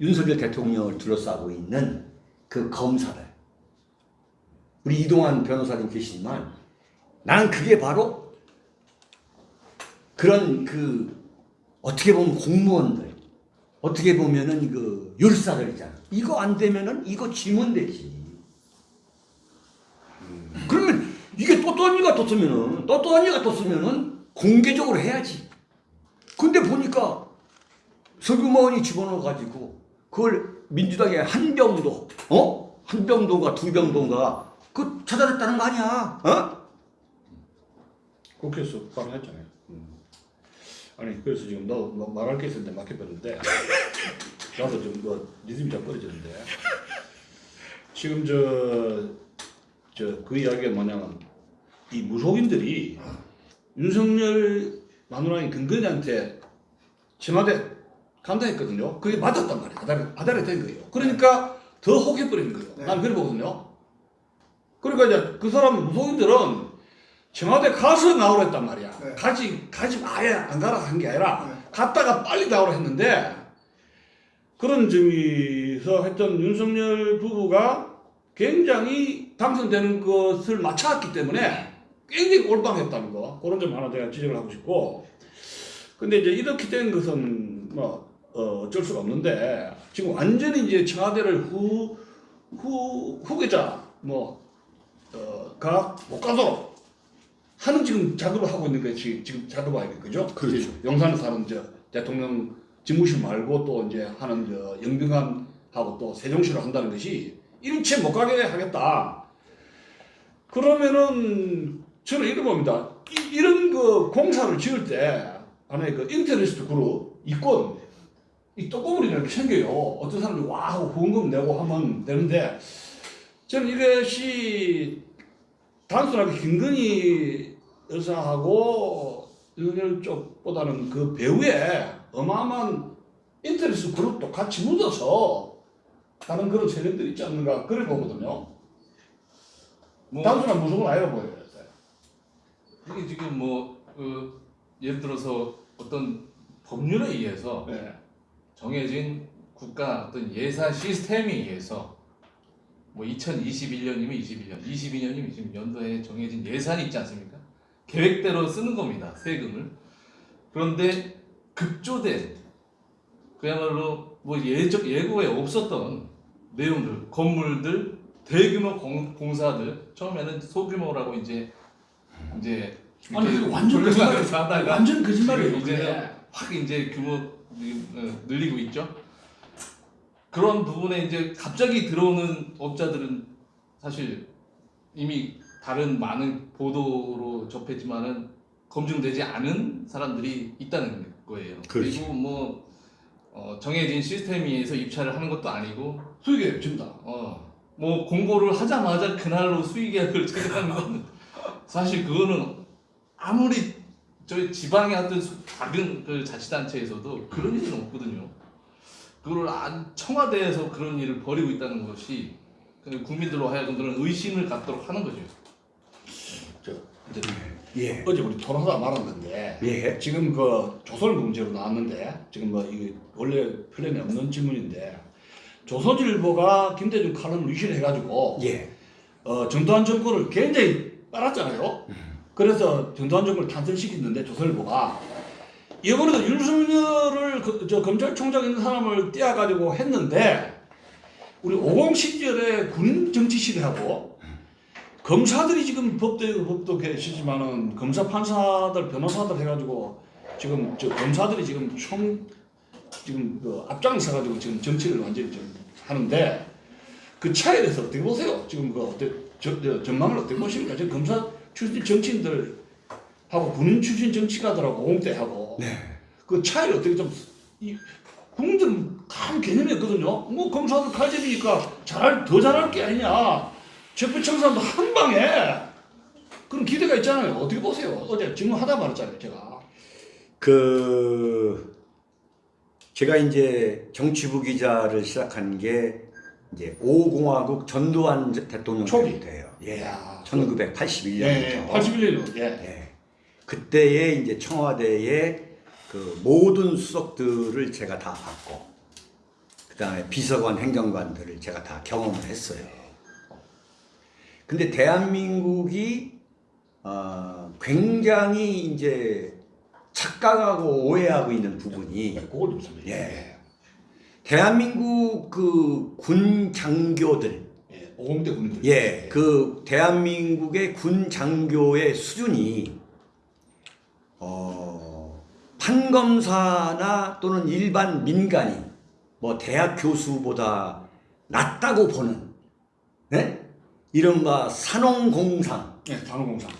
윤석열 대통령을 둘러싸고 있는 그 검사들. 우리 이동환 변호사님 계시지만 나는 그게 바로 그런 그 어떻게 보면 공무원들 어떻게 보면은 그 율사들 있잖아. 이거 안 되면은 이거 지면 되지. 그러면 이게 또또언니가 떴으면은 또또언니가 떴으면은 공개적으로 해야지. 근데 보니까 석유마원이 집어넣어가지고 그걸 민주당의 한 병도 어? 한 병도가 두 병도가 그 찾아냈다는 거 아니야? 어? 국회에서 발언했잖아요. 음. 아니 그래서 지금 너, 너 말할 게 있었는데 막혀버렸는데 나도 좀뭐 리듬이 잘 떨어지는데 지금 저 저 그 이야기가 뭐냐면 이 무속인들이 윤석열 마누라인 근근이한테 청와대 간다 했거든요. 그게 맞았단 말이에요. 아다리, 아다리 된 거예요. 그러니까 더 혹해버리는 거예요. 네. 난 그래 보거든요. 그러니까 이제 그 사람 무속인들은 청와대 가서 나오랬단 말이야. 네. 가지, 가지 마야 안 가라 한 게 아니라 네. 갔다가 빨리 나오라 했는데 그런 점에서 했던 윤석열 부부가 굉장히 당선되는 것을 맞춰왔기 때문에 굉장히 올방했다는 거. 그런 점 하나 제가 지적을 하고 싶고. 근데 이제 이렇게 된 것은 뭐, 어, 어쩔 수가 없는데 지금 완전히 이제 청와대를 후, 후, 후계자, 뭐, 어, 가, 못 가도록 하는 지금 작업을 하고 있는 것이 지금 작업 아니에요. 그죠? 그렇죠. 용산에 사는 저 대통령 집무실 말고 또 이제 하는 저 영빈관하고 또 세종시로 한다는 것이 일체 못 가게 하겠다. 그러면은 저는 이런 겁니다. 이, 이런 그 공사를 지을 때 안에 그 인터리스트 그룹 이권 이 떡고물이라는 게 생겨요. 어떤 사람들이 와 하고 후원금 내고 하면 되는데 저는 이것이 단순하게 김건희 여사하고 윤석열 쪽보다는 그 배후에 어마어마한 인터리스트 그룹도 같이 묻어서 하는 그런 세력들이 있지 않는가 그래 보거든요. 뭐 단순한 무속은 아니라 보여요. 이게 지금 뭐 그, 예를 들어서 어떤 법률에 의해서 네. 정해진 국가 어떤 예산 시스템에 의해서 뭐 2021년이면 21년, 22년이면 지금 연도에 정해진 예산이 있지 않습니까? 계획대로 쓰는 겁니다. 세금을. 그런데 급조된 그야말로 뭐 예적 예고에 없었던 내용들, 건물들, 대규모 공, 공사들 처음에는 소규모라고 이제 이제 아니 완전 거짓말이에요. 하다가 완전 거짓말이에요. 이제는 이제는 확 이제 규모 어, 늘리고 있죠. 그런 부분에 이제 갑자기 들어오는 업자들은 사실 이미 다른 많은 보도로 접했지만은 검증되지 않은 사람들이 있다는 거예요. 그 그렇죠. 리고 뭐 어, 정해진 시스템에 의해서 입찰을 하는 것도 아니고 수익에 준다. 어, 뭐 공고를 하자마자 그날로 수익계약을 체결하는 건 사실 그거는 아무리 저희 지방의 어떤 수- 작은 그 자치단체에서도 그런 일은 없거든요. 그걸 안- 청와대에서 그런 일을 벌이고 있다는 것이 그 국민들로 하여금 그런 의심을 갖도록 하는 거죠. 저 이제 예. 어제 우리 토론하다 말한 건데 예. 지금 그 조선일 문제로 나왔는데 지금 뭐 이게 원래 플랜에 없는 질문인데 조선일보가 김대중 칼럼을 위신해가지고 예. 어, 전두환 정권을 굉장히 빨았잖아요. 그래서 전두환 정권을 탄생시켰는데 조선일보가 이번에도 윤석열을 그, 저 검찰총장 있는 사람을 떼어가지고 했는데 우리 50 시절에 군인 정치 시대하고 검사들이 지금 법도 법도 계시지만은 검사 판사들 변호사들 해가지고 지금 저 검사들이 지금 총 지금 그 앞장서 가지고 지금 정치를 완전히 좀 하는데 그 차이에 대해서 어떻게 보세요? 지금 그 어때 전망을 어떻게 보십니까? 지금 검사 출신 정치인들 하고 군인 출신 정치가들하고 공대하고 그 차이를 어떻게 좀 이, 국민들은 큰 개념이 없거든요. 뭐 검사들 칼집이니까 잘할 더 잘할 게 아니냐. 적폐청산도 한 방에 그런 기대가 있잖아요. 어떻게 보세요? 어제 질문하다 말했잖아요, 제가. 그 제가 이제 정치부 기자를 시작한 게 이제 5공화국 전두환 대통령 초기. 때예요. 예. 이야. 1981년이죠. 예, 81년도. 예. 예. 그때에 이제 청와대에 그 모든 수석들을 제가 다 봤고, 그 다음에 비서관, 행정관들을 제가 다 경험을 했어요. 근데 대한민국이 어, 굉장히 이제 착각하고 오해하고 있는 부분이 그걸 좀 설명해. 예. 대한민국 그 군 장교들 예. 오공대 군인들. 예, 그 대한민국의 군 장교의 수준이 어, 판검사나 또는 일반 민간인 뭐 대학 교수보다 낫다고 보는 네? 이른바 산업공상 예, 단호공상.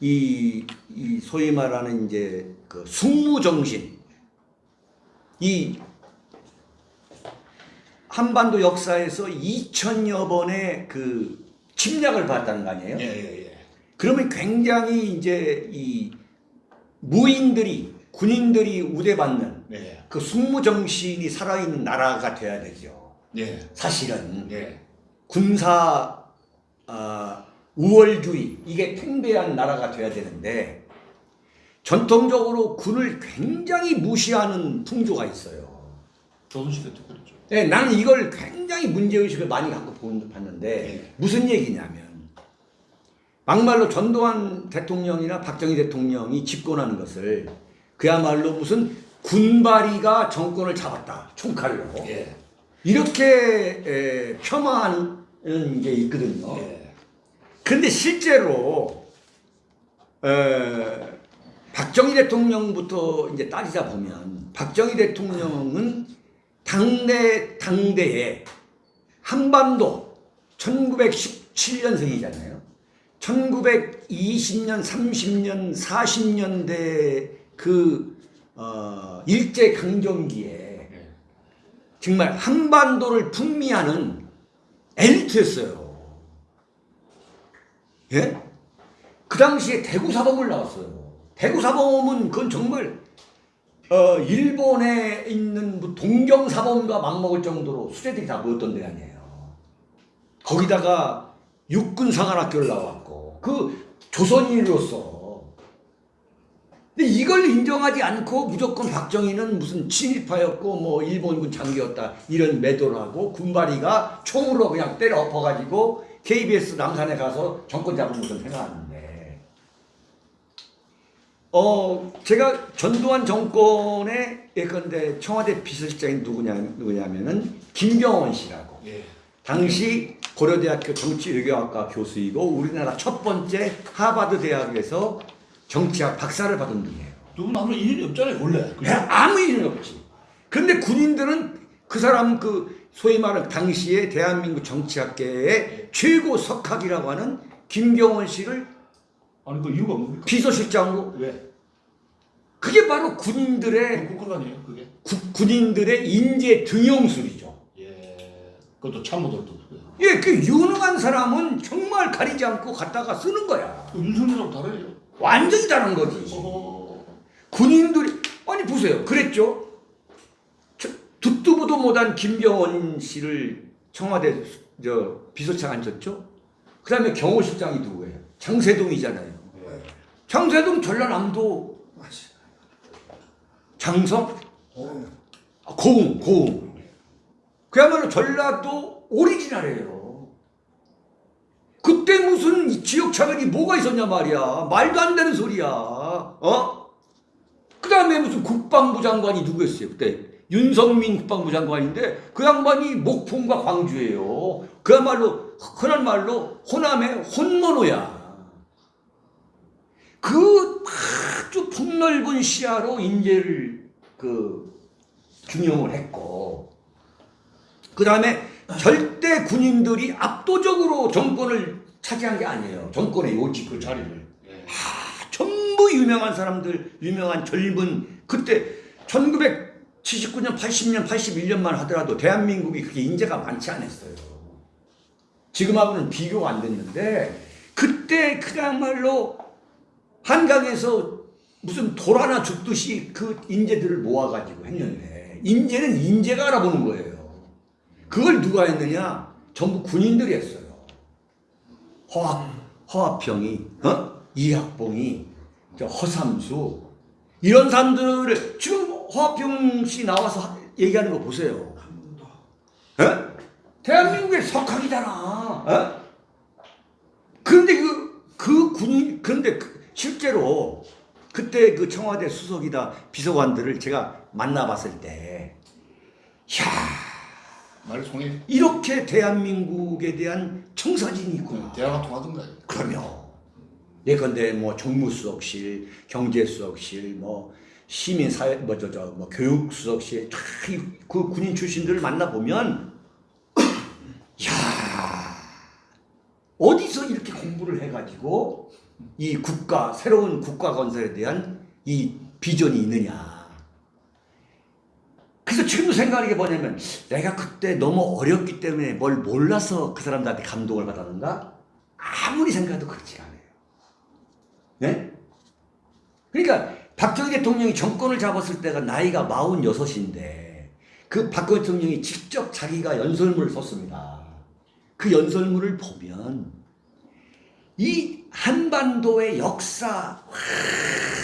이, 이 소위 말하는 이제 그 숙무정신 이 한반도 역사에서 2천여 번의 그 침략을 받았다는 거 아니에요? 예, 예, 예. 그러면 굉장히 이제 이 무인들이 군인들이 우대받는 예. 그 숙무정신이 살아있는 나라가 돼야 되죠. 예. 사실은 예. 군사 아, 우월주의 이게 팽배한 나라가 돼야 되는데 전통적으로 군을 굉장히 무시하는 풍조가 있어요. 조선시대 때 그랬죠. 네, 나는 이걸 굉장히 문제의식을 많이 갖고 본- 봤는데 네. 무슨 얘기냐면 막말로 전두환 대통령이나 박정희 대통령이 집권하는 것을 그야말로 무슨 군바리가 정권을 잡았다 총칼로 예. 이렇게 에, 폄하하는 게 있거든요. 예. 그런데 실제로 에, 박정희 대통령부터 이제 따지다 보면 박정희 대통령은 당내 당대에 한반도 1917년생이잖아요. 1920년, 30년, 40년대 그 어, 일제 강점기에 예. 정말 한반도를 풍미하는 엘리트였어요. 예? 그 당시에 대구 사범을 나왔어요. 대구 사범은 그건 정말 어, 일본에 있는 뭐 동경 사범과 맞먹을 정도로 수제들이 다 모였던 데 아니에요. 거기다가 육군 사관학교를 나왔고 그 조선인으로서. 근데 이걸 인정하지 않고 무조건 박정희는 무슨 친일파였고 뭐 일본군 장교였다 이런 매도를 하고 군바리가 총으로 그냥 때려 엎어가지고 KBS 남산에 가서 정권 잡은 것을 생각하는데. 어 제가 전두환 정권의 예컨대 청와대 비서실장이 누구냐 누구냐면은 김경원 씨라고. 예. 당시 고려대학교 정치외교학과 교수이고 우리나라 첫 번째 하버드 대학에서 정치학 박사를 받은 분이에요. 두분 아무런 인연이 없잖아요, 원래. 그죠? 그냥 아무 일은 없지. 근데 군인들은 그 사람 그 소위 말하는 당시에 대한민국 정치학계의 최고 석학이라고 하는 김경원 씨를 아니 그 이유가 뭡니까? 비서실장으로 왜? 그게 바로 군인들의 국가관이에요, 그게? 구- 군인들의 인재 등용술이죠. 예. 그것도 참모들도. 예, 그 유능한 사람은 정말 가리지 않고 갖다가 쓰는 거야. 그 윤석열하고 다르네요. 완전히 다른 거지. 어. 군인들이 아니 보세요. 그랬죠. 저, 듣도 보도 못한 김경원 씨를 청와대 저 비서장 앉혔죠. 그 다음에 경호실장이 누구예요? 장세동이잖아요. 장세동 전라남도 장성 어, 아, 고흥 고흥 그야말로 전라도 오리지널이에요. 그때 무슨 지역 차별이 뭐가 있었냐 말이야. 말도 안 되는 소리야. 어? 그 다음에 무슨 국방부 장관이 누구였어요 그때 윤성민 국방부 장관인데 그 양반이 목포인가 광주예요. 그야말로 흔한 말로 호남의 혼모노야. 그 아주 폭넓은 시야로 인재를 그 중용을 했고 그 다음에 절대 군인들이 압도적으로 정권을 차지한 게 아니에요. 정권의 요직 그 자리를. 예. 전부 유명한 사람들, 유명한 젊은 그때 1979년, 80년, 81년만 하더라도 대한민국이 그렇게 인재가 많지 않았어요. 지금하고는 비교가 안 됐는데 그때 그야말로 한강에서 무슨 돌 하나 줍듯이 그 인재들을 모아가지고 했는데 인재는 인재가 알아보는 거예요. 그걸 누가 했느냐? 전부 군인들이 했어요. 허합, 허합평이, 어? 이학봉이, 저 허삼수 이런 사람들을 지금 허합평 씨 나와서 하- 얘기하는 거 보세요. 어? 대한민국의 석학이잖아. 어? 그런데 그, 그 군인, 그런데 그- 실제로 그때 그 청와대 수석이다 비서관들을 제가 만나봤을 때, 야 통해 이렇게 대한민국에 대한 청사진이 있구나. 대화가 통하던가. 그럼요. 예컨대 뭐 정무수석실, 경제수석실, 뭐 시민사회, 뭐 저 저 뭐 교육수석실, 다그 군인 출신들을 만나 보면, 야 어디서 이렇게 공부를 해가지고 이 국가 새로운 국가 건설에 대한 이 비전이 있느냐. 그래서 지금도 생각하는 게 뭐냐면 내가 그때 너무 어렸기 때문에 뭘 몰라서 그 사람들한테 감동을 받았는가? 아무리 생각해도 그렇지 않아요. 네? 그러니까 박정희 대통령이 정권을 잡았을 때가 나이가 46인데 그 박정희 대통령이 직접 자기가 연설문을 썼습니다. 그 연설문을 보면 이 한반도의 역사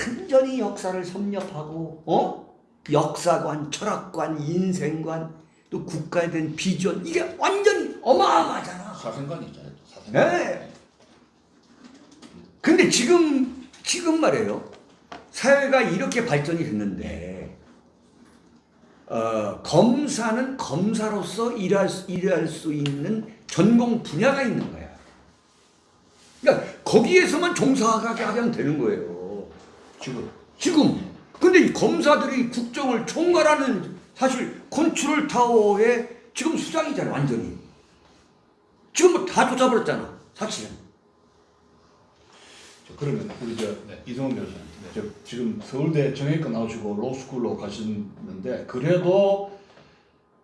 완전히 역사를 섭렵하고 어? 역사관, 철학관, 인생관 또 국가에 대한 비전 이게 완전히 어마어마하잖아. 사생관이 있잖아요. 사생관. 네. 근데 지금 지금 말이에요. 사회가 이렇게 발전이 됐는데 어, 검사는 검사로서 일할 수, 일할 수 있는 전공 분야가 있는 거야. 그러니까 거기에서만 종사하게 하면 되는 거예요. 지금 지금 근데 이 검사들이 국정을 총괄하는 사실 컨트롤 타워의 지금 수장이잖아 완전히. 지금 뭐다 쫓아버렸잖아 사실은. 저 그러면 우리 저 네. 이성훈 변호사님, 저 지금 서울대 정형외과 나오시고 로스쿨로 가시는데 그래도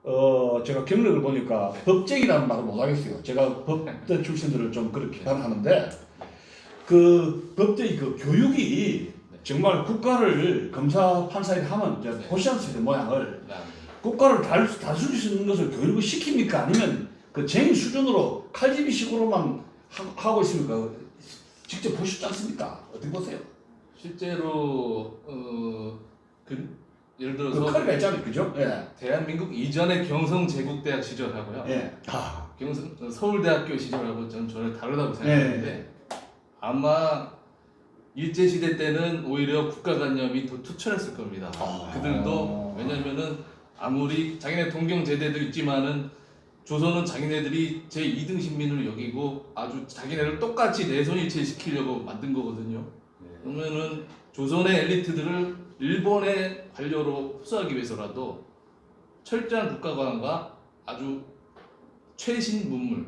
어 제가 경력을 보니까 법쟁이라는 말을 못 하겠어요. 제가 법대 출신들을 좀 그렇게 비판하는데 그 법대의 그 교육이 정말 국가를 검사 판사에 하면 이제 네. 포시안스의 모양을 네. 국가를 다, 다스릴 수 있는 것을 교육을 시킵니까? 아니면 그 쟁의 수준으로 칼집이 식으로만 하- 하고 있습니까? 직접 보시지 않습니까? 어떻게 보세요? 실제로 어, 그, 예를 그 들어서 칼이가 있잖아요, 그죠? 예. 대한민국 이전의 경성 제국대학 시절하고요. 예. 아, 경성 어, 서울대학교 시절하고 저는 전혀 다르다고 생각하는데 아마 일제 시대 때는 오히려 국가관념이 더 투철했을 겁니다. 아. 그들도 왜냐면은 아무리 자기네 동경 제대도 있지만은 조선은 자기네들이 제 2등 신민을 여기고 아주 자기네를 똑같이 내손일체 시키려고 만든 거거든요. 그러면은 조선의 엘리트들을 일본의 관료로 흡수하기 위해서라도 철저한 국가관과 아주 최신 문물,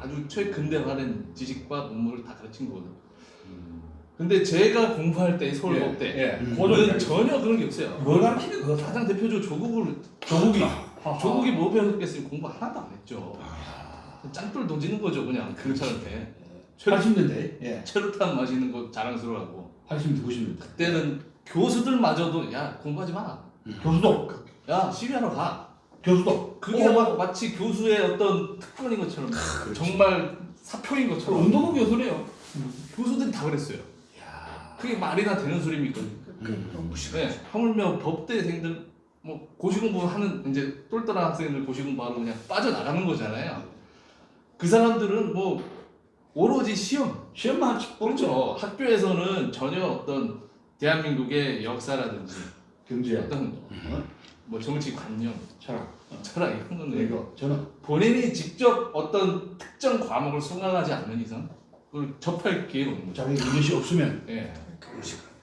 아주 최근대화된 지식과 문물을 다 가르친 거거든요. 근데 제가 공부할 때 서울 법대 예. 음. 고는 전혀 그런 게 없어요. 뭘 가르치는 거 가장 대표적으로 조국을 조국이. 조국이 뭐 배웠겠어요? 공부 하나도 안 했죠. 짱돌 던지는 거죠 그냥 경찰한테. 80년대. 예. 체류탄 마시는 거 자랑스러워하고 80년대, 90년대. 그때는 교수들마저도 야 공부하지 마. 교수도. 야 시위하러 가. 교수도. 그게 어, 마, 마치 교수의 어떤 특권인 것처럼 정말 사표인 저 것처럼 운동부 교수래요. 교수들이 다 그랬어요. 그게 말이나 되는 소리입니까? 너무 무시. 네, 하물며 법대생들 뭐 고시공부하는 이제 똘똘한 학생들 고시공부하러 그냥 빠져나가는 거잖아요. 그 사람들은 뭐 오로지 시험 시험만. 그렇죠. 학교에서는 전혀 어떤 대한민국의 역사라든지 경제, 어떤 어? 뭐 정치 관념, 철학, 철학 이런 거는 이거 저는 본인이 직접 어떤 특정 과목을 수강하지 않는 이상 그걸 접할 기회가 없는 거죠. 자기 인식이 없으면 예. 그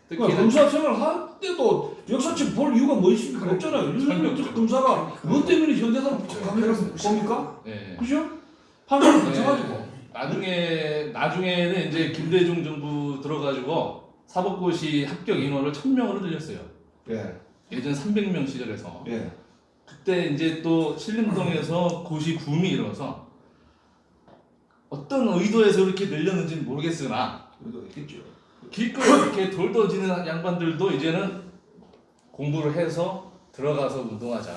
러니까 특히 검사 생활 할 때도 역사책 볼 이유가 뭐 있습니까? 없잖아요. 없죠. 검사가 뭐 때문에 현대사를 강의를 봅니까? 예. 그죠? 판사를 네. 붙여가지고 나중에 나중에는 이제 김대중 정부 들어가지고 사법고시 합격 인원을 1000명으로 늘렸어요. 예, 예전 300명 시절에서 예. 그때 이제 또 신림동에서 고시 붐이 일어서 어떤 의도에서 그렇게 늘렸는지는 모르겠으나 그래도 있겠죠. 길거리 이렇게 돌더지는 양반들도 이제는 공부를 해서 들어가서 운동하자.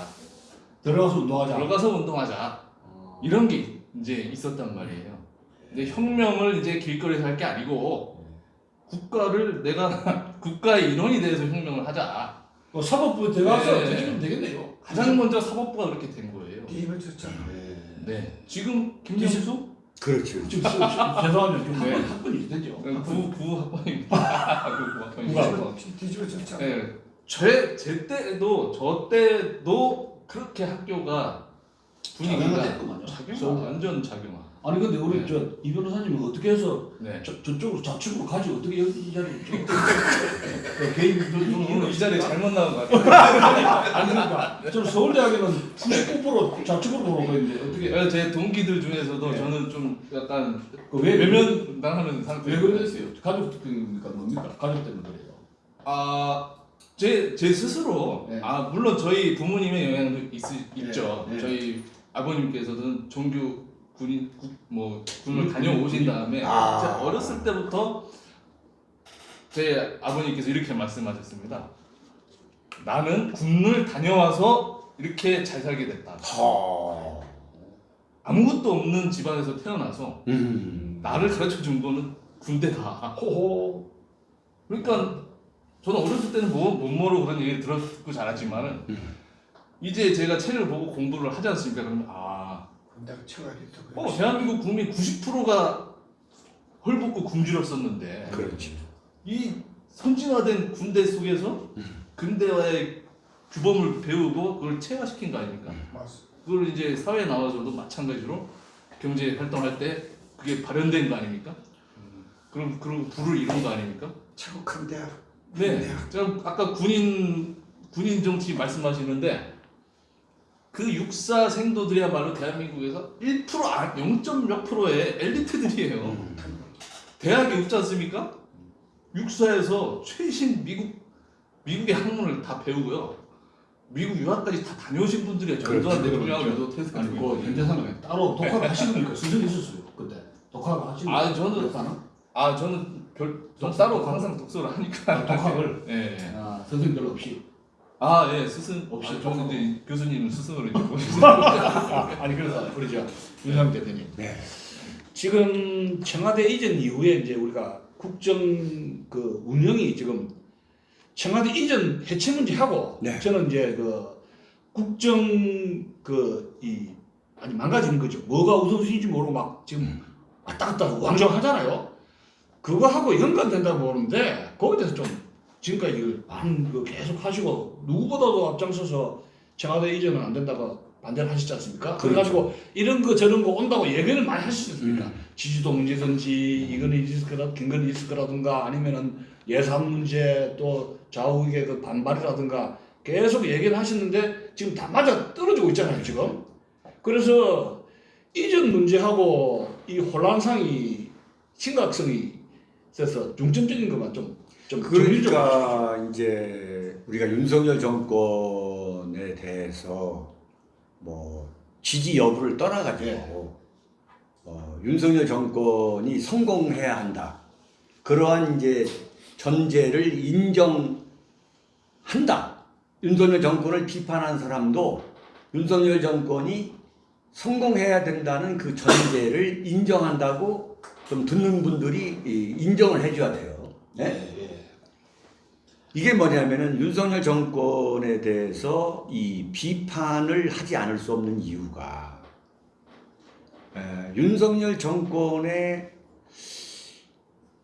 들어가서 운동하자. 들어가서 운동하자. 어. 이런 게 이제 있었단 말이에요. 근데 혁명을 이제 길거리에서 할 게 아니고 국가를 내가 국가의 인원이 돼서 혁명을 하자. 뭐 사법부 들어가서 네. 되시면 되겠네요. 가장 먼저 사법부가 그렇게 된 거예요. 뒤집어 졌잖아. 네. 지금 김영수 그렇죠. 지금 시- 시- 죄송하면 좀 네. 학번 학번이 되죠. 구 구 학번입니다. 구 학번입니다. 구학. 뒤집어 졌잖아. 네. 제, 제 때도 저 때도 그렇게 학교가 분위기가. 작용화 완전 작용화. 아니 근데 우리 네. 저이 변호사님은 어떻게 해서 네. 저, 저쪽으로 좌측으로 가지 어떻게 여기 이 자리에 저- 그 개인 저- 저- 오늘 이 자리에 잘못 나온 것 같아요. 아니 그러니까 저는 서울대학에는 99% 좌측으로 보고 있는데 어떻게 어, 제 동기들 중에서도 네. 저는 좀 약간 그 왜 외면 당하는 상태. 왜 그랬어요? 가족입니까 뭡니까? 가족 때문에 그래요. 아, 제, 제 스스로, 네. 아, 물론 저희 부모님의 영향도 있, 있죠. 네. 저희 아버님께서는 종교 군인, 국, 뭐, 군을 군- 다녀오신. 다음에, 아. 어렸을 때부터 제 아버님께서 이렇게 말씀하셨습니다. 나는 군을 다녀와서 이렇게 잘 살게 됐다. 하. 아무것도 없는 집안에서 태어나서 음. 나를 가르쳐 준 거는 군대다. 호호. 그러니까 저는 어렸을 때는 뭐, 못 모르고 그런 얘기를 들었고 자랐지만은 음. 이제 제가 책을 보고 공부를 하지 않습니까? 그러면 아, 군대가 쳐가지고 어, 대한민국 국민 90%가 헐벗고 굶주렸었는데 그렇지. 이 선진화된 군대 속에서 근대화의 규범을 배우고 그걸 체화시킨 거 아닙니까? 맞어. 그걸 이제 사회에 나와서도 마찬가지로 경제 활동할 때 그게 발현된 거 아닙니까? 그럼 그리고 부를 이룬 거 아닙니까? 최고 큰 대학. 네, 대학. 제가 아까 군인 군인 정치 말씀하시는데 그 육사 생도들이야말로 대한민국에서 1% 아, 0.몇 프로의 엘리트들이에요. 음. 대학에 없지 않습니까? 육사에서 최신 미국 미국의 학문을 다 배우고요. 미국 유학까지 다 다녀오신 분들이에요. 전두환 그렇죠. 대통령하고 그렇죠. 도 아니 그 현대사는 따로 독학을 하시는 분니까 수준이 있었어요 그때 독학을 하시는 아, 저는-? 아 저는 별좀 독- 따로? 항상 독서를 하니까 아, 독학을 예. 예. 아, 선생님들 없이 아, 예, 스승 없이 아, 저는 이제 교수님을 스승으로 이제 모시고 아, 아니 그래서 그러죠 윤상 대표님 네. 지금 청와대 이전 이후에 이제 우리가 국정 그 운영이 지금 청와대 이전 해체 문제하고 네. 저는 이제 그 국정 그 이 아니 망가지는 거죠. 뭐가 우선순위인지 모르고 막 지금 왔다 갔다 왕정 하잖아요. 그거하고 연관된다고 보는데 거기에 대해서 좀 지금까지 많은 거 계속 하시고 누구보다도 앞장서서 청와대 이전은 안 된다고 반대를 하시지 않습니까? 그렇죠. 그래가지고 이런 거 저런 거 온다고 얘기를 많이 하시지 않습니까? 음. 지지도 문제든지 이거는 있을 거라 김건희 있을 거라든가 아니면은 예산 문제 또 좌우의 그 반발이라든가 계속 얘기를 하시는데 지금 다 맞아 떨어지고 있잖아요 지금 그래서 이전 문제하고 이 혼란상이 심각성이 있어서 중점적인 것만 좀좀 그러니까 이제 우리가 윤석열 정권에 대해서 뭐 지지 여부를 떠나가지고 예. 어, 윤석열 정권이 성공해야 한다. 그러한 이제 전제를 인정한다. 윤석열 정권을 비판한 사람도 윤석열 정권이 성공해야 된다는 그 전제를 인정한다고 좀 듣는 분들이 이, 인정을 해줘야 돼요. 네? 이게 뭐냐면은 윤석열 정권에 대해서 이 비판을 하지 않을 수 없는 이유가 에, 윤석열 정권의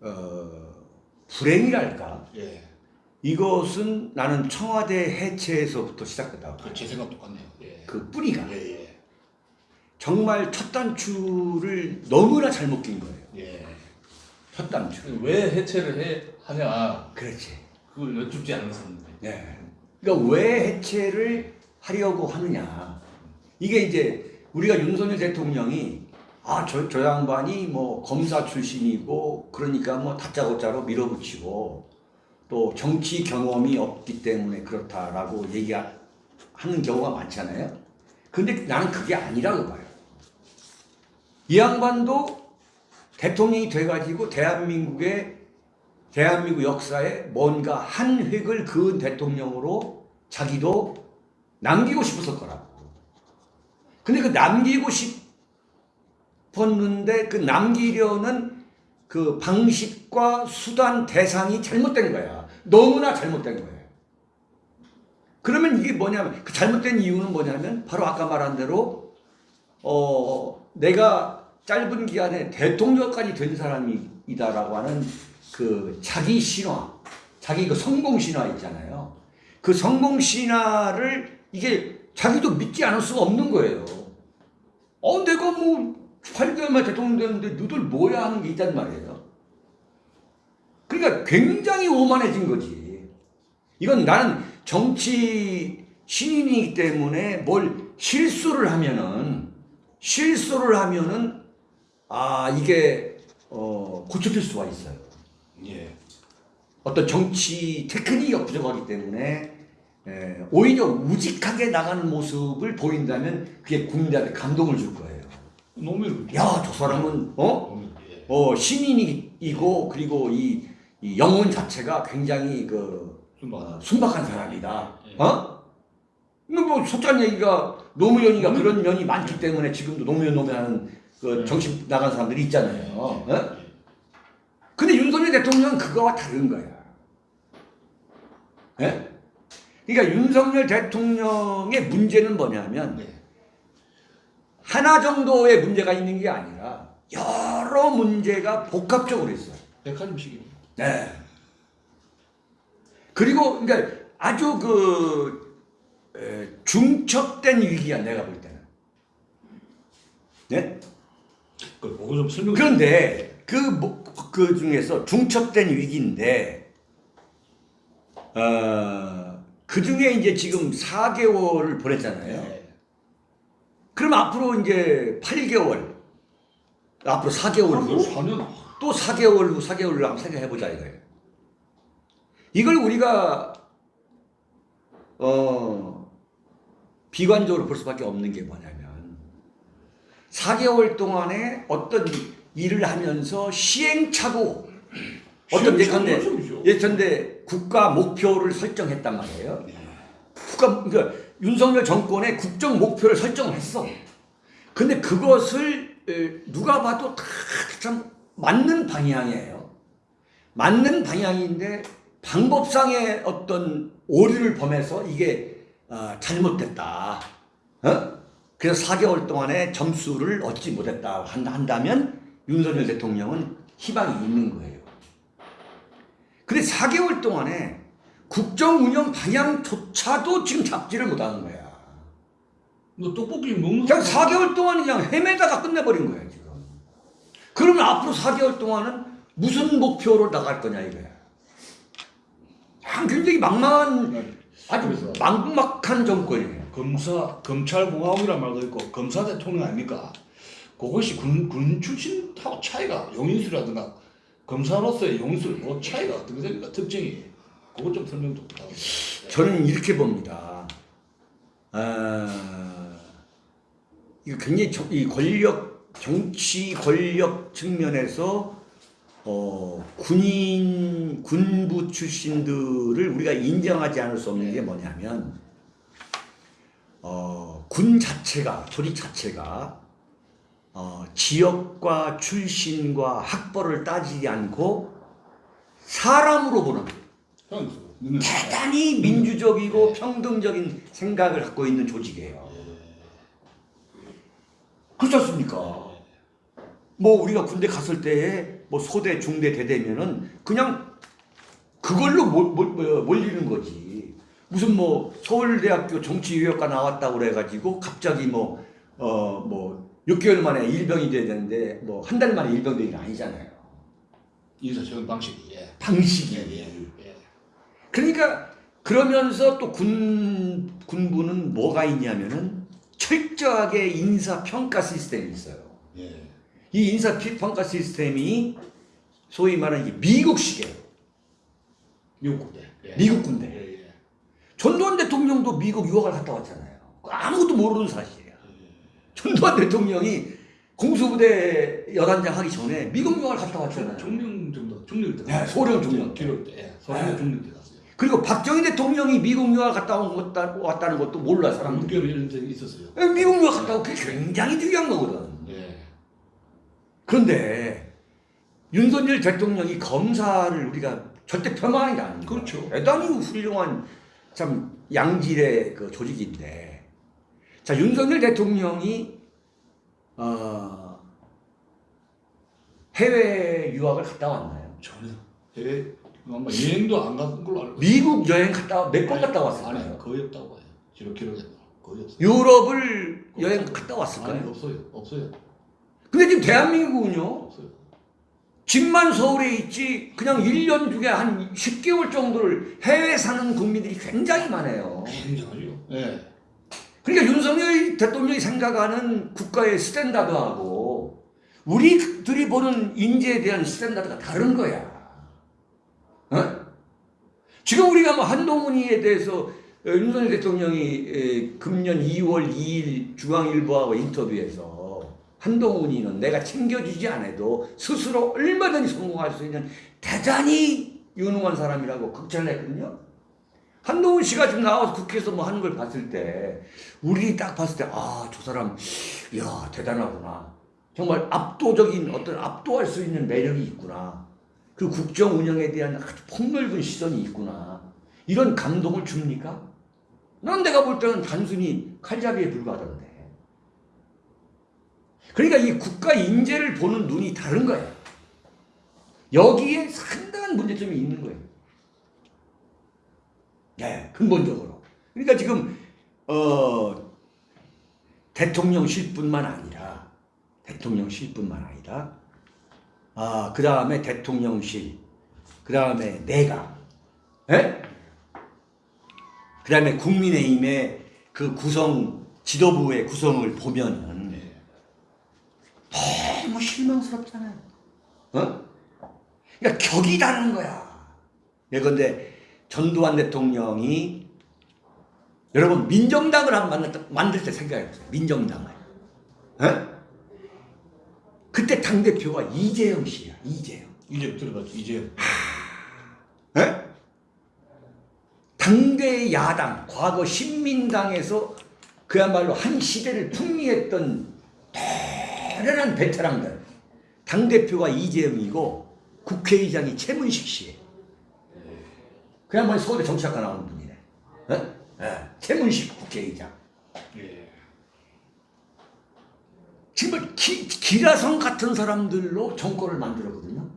어, 불행이랄까 예. 이것은 나는 청와대 해체에서부터 시작됐다고 봐요. 제 생각 똑같네요. 예. 그 뿌리가 예, 예. 정말 첫 단추를 너무나 잘못 낀 거예요. 예. 첫 단추. 왜 해체를 해 하냐 그렇지. 그걸 여쭙지 않았었는데. 네. 그러니까 왜 해체를 하려고 하느냐. 이게 이제 우리가 윤석열 대통령이 아, 저, 저 양반이 뭐 검사 출신이고 그러니까 뭐 다짜고짜로 밀어붙이고 또 정치 경험이 없기 때문에 그렇다라고 얘기하는 경우가 많잖아요. 근데 나는 그게 아니라고 봐요. 이 양반도 대통령이 돼가지고 대한민국의 대한민국 역사에 뭔가 한 획을 그은 대통령으로 자기도 남기고 싶었을 거라고. 근데 그 남기고 싶었는데 그 남기려는 그 방식과 수단 대상이 잘못된 거야. 너무나 잘못된 거예요. 그러면 이게 뭐냐면 그 잘못된 이유는 뭐냐면 바로 아까 말한 대로 어 내가 짧은 기간에 대통령까지 된 사람이다라고 하는 그 자기 신화, 자기 그 성공 신화 있잖아요. 그 성공 신화를 이게 자기도 믿지 않을 수가 없는 거예요. 어, 내가 뭐 8개월 만에 대통령 됐는데 너들 뭐야 하는 게 있단 말이에요. 그러니까 굉장히 오만해진 거지. 이건 나는 정치 신인이기 때문에 뭘 실수를 하면은 실수를 하면은 아 이게 어 고쳐질 수가 있어요. 예. 어떤 정치 테크닉이 부족하기 때문에 에, 오히려 우직하게 나가는 모습을 보인다면 그게 국민들한테 감동을 줄 거예요. 노무현 야, 저 사람은 어? 예. 어 신인이고 그리고 이, 이 영혼 자체가 굉장히 그 순박. 어, 순박한 사람이다. 예. 어? 뭐 소짠 얘기가 노무현이가 그런 면이 많기 때문에 지금도 노무현 노무현 하는 그 정신 나간 사람들이 있잖아요. 어? 윤석열 대통령은 그거와 다른 거야. 예? 그러니까 윤석열 대통령의 문제는 뭐냐면 예. 하나 정도의 문제가 있는 게 아니라 여러 문제가 복합적으로 있어요. 백화점식입니다. 네. 그리고 그러니까 아주 그 에, 중첩된 위기야 내가 볼 때는. 네? 그 그거 좀 설명. 그런데 그, 뭐- 그 중에서 중첩된 위기인데, 어, 그 중에 이제 지금 4개월을 보냈잖아요. 예. 그럼 앞으로 이제 8개월, 앞으로 4개월 후, 4년. 또 4개월 후, 4개월 후 한번 생각해보자 이거예요. 이걸 우리가, 어, 비관적으로 볼 수밖에 없는 게 뭐냐면, 4개월 동안에 어떤 일을 하면서 시행착오, 어떤 예컨대. 예컨대 국가 목표를 설정했단 말이에요. 국가, 그러니까 윤석열 정권의 국정 목표를 설정을 했어. 근데 그것을 에, 누가 봐도 다 참 맞는 방향이에요. 맞는 방향인데 방법상의 어떤 오류를 범해서 이게 어, 잘못됐다. 어? 그래서 4개월 동안에 점수를 얻지 못했다 한- 한다면 윤석열 대통령은 희망이 있는 거예요. 근데 4개월 동안에 국정 운영 방향조차도 지금 잡지를 못하는 거야. 너 떡볶이 먹는 그냥 사람- 4개월 동안 그냥 헤매다가 끝내버린 거야 지금. 그러면 앞으로 4개월 동안은 무슨 목표로 나갈 거냐 이거야. 아, 굉장히 막막한 아주 그래서. 막막한 정권이에요. 검사 검찰 공화국이란 말도 있고 검사 대통령 아닙니까? 그것이 군, 군 출신하고 차이가 용인수라든가 검사로서의 용인수 뭐 차이가 어떻게 됩니까? 특징이 그것 좀 설명 좀 부탁드립니다. 저는 이렇게 봅니다. 아, 이거 굉장히 정- 이 권력 정치 권력 측면에서 어, 군인 군부 출신들을 우리가 인정하지 않을 수 없는 게 뭐냐면 어, 군 자체가 조직 자체가 어, 지역과 출신과 학벌을 따지지 않고 사람으로 보는 대단히 민주적이고 평등적인 생각을 갖고 있는 조직이에요. 그렇지 않습니까? 뭐 우리가 군대 갔을 때에 뭐 소대, 중대, 대대면은 그냥 그걸로 몰, 몰, 뭐, 몰리는 거지. 무슨 뭐 서울대학교 정치유학과 나왔다고 그래가지고 갑자기 뭐, 어, 뭐 6개월 만에 일병이 돼야 되는데 뭐 한 달 만에 일병 되는 게 아니잖아요. 인사적인 방식이 예. 방식이. 예, 예. 그러니까 그러면서 또 군, 군부는 뭐가 있냐면은 철저하게 인사평가 시스템이 있어요. 예. 이 인사평가 시스템이 소위 말하는 미국식이에요. 미국 군대. 예. 미국 군대. 예, 예. 전두환 대통령도 미국 유학을 갔다 왔잖아요. 아무것도 모르는 사실이야. 전두환 대통령이 공수부대 여단장 하기 전에 미국 유학을 갔다 왔잖아요. 종령 정도 중령 때. 네, 소령 종령. 기록 때. 예. 소령 네. 중령 때 갔어요. 그리고 박정희 대통령이 미국 유학 갔다 온 것, 왔다는 것도 몰라 사람들이. 6개월 이런 적이 있었어요. 미국 유학 갔다 온 그게 굉장히 중요한 거거든. 예. 그런데 윤석열 대통령이 검사를 우리가 절대 폄하하는 게 아니에요. 그렇죠. 대단히 훌륭한 참 양질의 그 조직인데 자 윤석열 대통령이 어, 해외 유학을 갔다 왔나요? 전혀. 해외 아마 여행도 안간 걸로 알고. 미국 여행 갔다 몇 번 갔다 아니 왔을까요? 거의 없다고 봐요. 기록 기록에 거의 없어요. 유럽을 여행 갔다 아니 왔을까요? 없어요. 없어요. 근데 지금 대한민국은요 없어요. 집만 서울에 있지 그냥 1년 중에 한 10개월 정도를 해외 사는 국민들이 굉장히 많아요. 굉장하죠. 예. 그러니까 윤석열 대통령이 생각하는 국가의 스탠다드하고 우리들이 보는 인재에 대한 스탠다드가 다른 거야. 어? 지금 우리가 뭐 한동훈이에 대해서 어, 윤석열 대통령이 에, 금년 2월 2일 중앙일보하고 인터뷰에서 한동훈이는 내가 챙겨주지 않아도 스스로 얼마든지 성공할 수 있는 대단히 유능한 사람이라고 극찬을 했거든요. 한동훈 씨가 지금 나와서 국회에서 뭐 하는 걸 봤을 때 우리 딱 봤을 때 아 저 사람 이야 대단하구나. 정말 압도적인 어떤 압도할 수 있는 매력이 있구나. 그 국정 운영에 대한 아주 폭넓은 시선이 있구나. 이런 감동을 줍니까? 난 내가 볼 때는 단순히 칼잡이에 불과하던데. 그러니까 이 국가 인재를 보는 눈이 다른 거야 여기에 상당한 문제점이 있는 거예요 네, 근본적으로. 그러니까 지금 어, 대통령실뿐만 아니라 대통령실뿐만 아니라 아, 그 다음에 대통령실, 그 다음에 내각, 예? 그 다음에 국민의힘의 그 구성 지도부의 구성을 보면은 예. 너무 실망스럽잖아요. 어? 그러니까 격이 다른 거야. 예컨대 전두환 대통령이 여러분 민정당을 한 만들, 때- 만들 때 생각해보세요. 민정당을. 어? 그때 당대표가 이재영 씨야. 이재영. 이제 들어갔죠. 이제 예? 당대 야당, 과거 신민당에서 그야말로 한 시대를 풍미했던 대단한 베테랑들. 당대표가 이재영이고 국회의장이 최문식 씨예요. 그야말로 서울대 정치학과 나온 분이네. 예? 예, 최문식 국회의장. 예. 정말 기, 기라성 같은 사람들로 정권을 만들었거든요.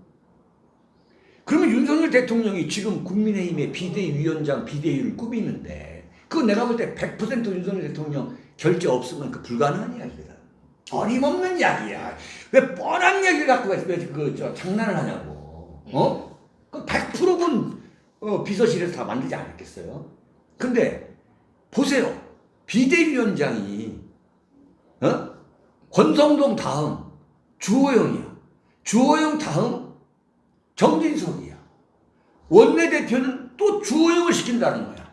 그러면 윤석열 대통령이 지금 국민의힘의 비대위원장 비대위를 꾸미는데 그거 내가 볼 때 100% 윤석열 대통령 결재 없으면 그 불가능한 이야기다. 어림없는 이야기야. 왜 뻔한 얘기를 갖고 왜그저 장난을 하냐고. 어? 그 100%는 어, 비서실에서 다 만들지 않았겠어요. 근데 보세요. 비대위원장이 어? 권성동 다음 주호영이야. 주호영 다음 정진석이야. 원내대표는 또 주호영을 시킨다는 거야.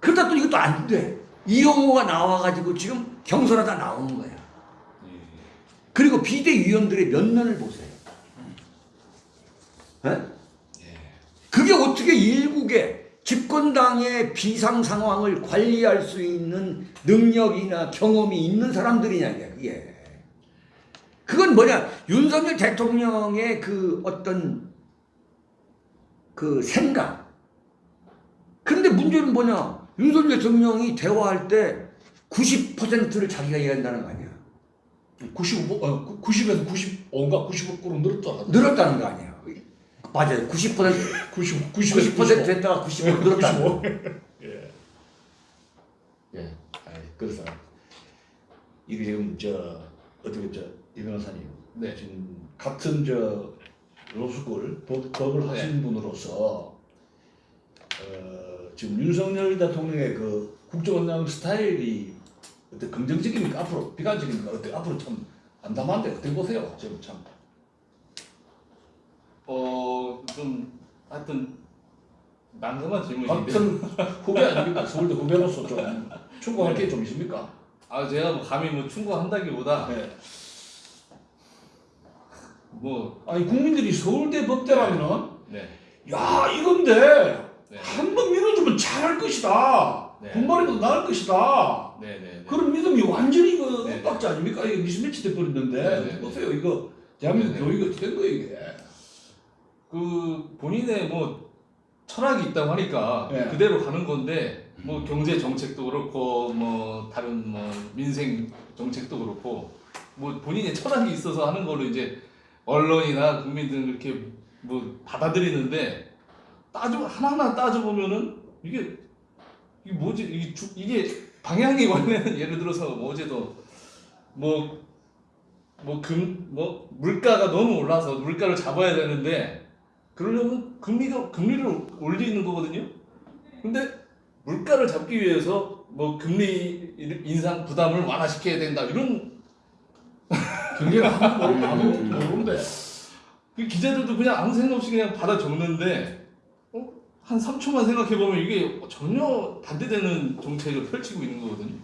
그러다 또 이것도 안 돼. 이용호가 나와가지고 지금 경선하다 나오는 거야. 그리고 비대위원들의 면면을 보세요. 에? 어떻게 일국의 집권당의 비상 상황을 관리할 수 있는 능력이나 경험이 있는 사람들이냐 이게 그게. 그건 뭐냐 윤석열 대통령의 그 어떤 그 생각. 그런데 문제는 뭐냐 윤석열 대통령이 대화할 때 90%를 자기가 얘기한다는 거 아니야. 95, 어, 90에서 95인가 95%로 늘었다. 늘었다는 거 아니야. 맞아요. 90% 90, 90% 90% 됐다가 90% 늘었다. 95. 예. 아이, 그래서 이게 지금 저 어떻게 저이 변호사님 네. 지금 같은 저 로스쿨 법, 법을 하신 분으로서 어, 지금 윤석열 대통령의 그 국정원장 스타일이 어때 긍정적입니까 앞으로 비관적입니까 어때 앞으로 참 암담한데 어떻게 보세요 지금 참 어, 좀 하여튼 난감한 질문인데. 같은 후배 아닙니까 서울대 후배로서 좀 충고할 게좀 있습니까? 아 제가 뭐 감히 뭐 충고한다기보다 네. 뭐 아니 국민들이 서울대 법대라면은 네. 야 이건데 네. 한번 밀어주면 잘할 것이다. 네. 군말이보다 나을 것이다. 네, 네, 네. 그런 믿음이 완전히 그 네. 엇박자 아닙니까? 이게 미스매치 돼버렸는데 네, 네, 보세요 이거 대한민국 네, 네. 교육이 어떻게 된 거예요 이게? 그 본인의 뭐 철학이 있다고 하니까 네. 그대로 가는 건데 뭐 경제 정책도 그렇고 뭐 다른 뭐 민생 정책도 그렇고 뭐 본인의 철학이 있어서 하는 거를 이제 언론이나 국민들 이렇게 뭐 받아들이는데 따져 하나하나 따져 보면은 이게 이게 뭐지 이게 주, 이게 방향이 원래는 예를 들어서 뭐 어제도 뭐 뭐 금뭐 물가가 너무 올라서 물가를 잡아야 되는데 그러려면 금리가 금리를 올리는 거거든요. 근데 물가를 잡기 위해서 뭐 금리 인상 부담을 완화시켜야 된다 이런 경제가 아무도 모르는데 그 기자들도 그냥 아무 생각 없이 그냥 받아 적는데 어? 한 3초만 생각해 보면 이게 전혀 반대되는 정책을 펼치고 있는 거거든요.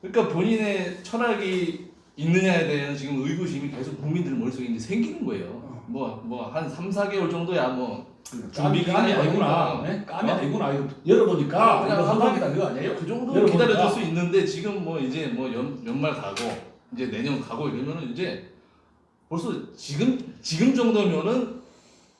그러니까 본인의 철학이 있느냐에 대한 지금 의구심이 계속 국민들 머릿속에 이제 생기는 거예요. 뭐 뭐 한 3, 4개월 정도야 뭐 까미 까미 아니구나. 네? 까미 어? 아니구나. 이거 열어보니까 그냥 한방이다 이거 아니에요? 그 정도 여러분, 기다려줄 아. 수 있는데 지금 뭐 이제 뭐 연, 연말 가고 이제 내년 가고 이러면은 이제 벌써 지금 지금 정도면은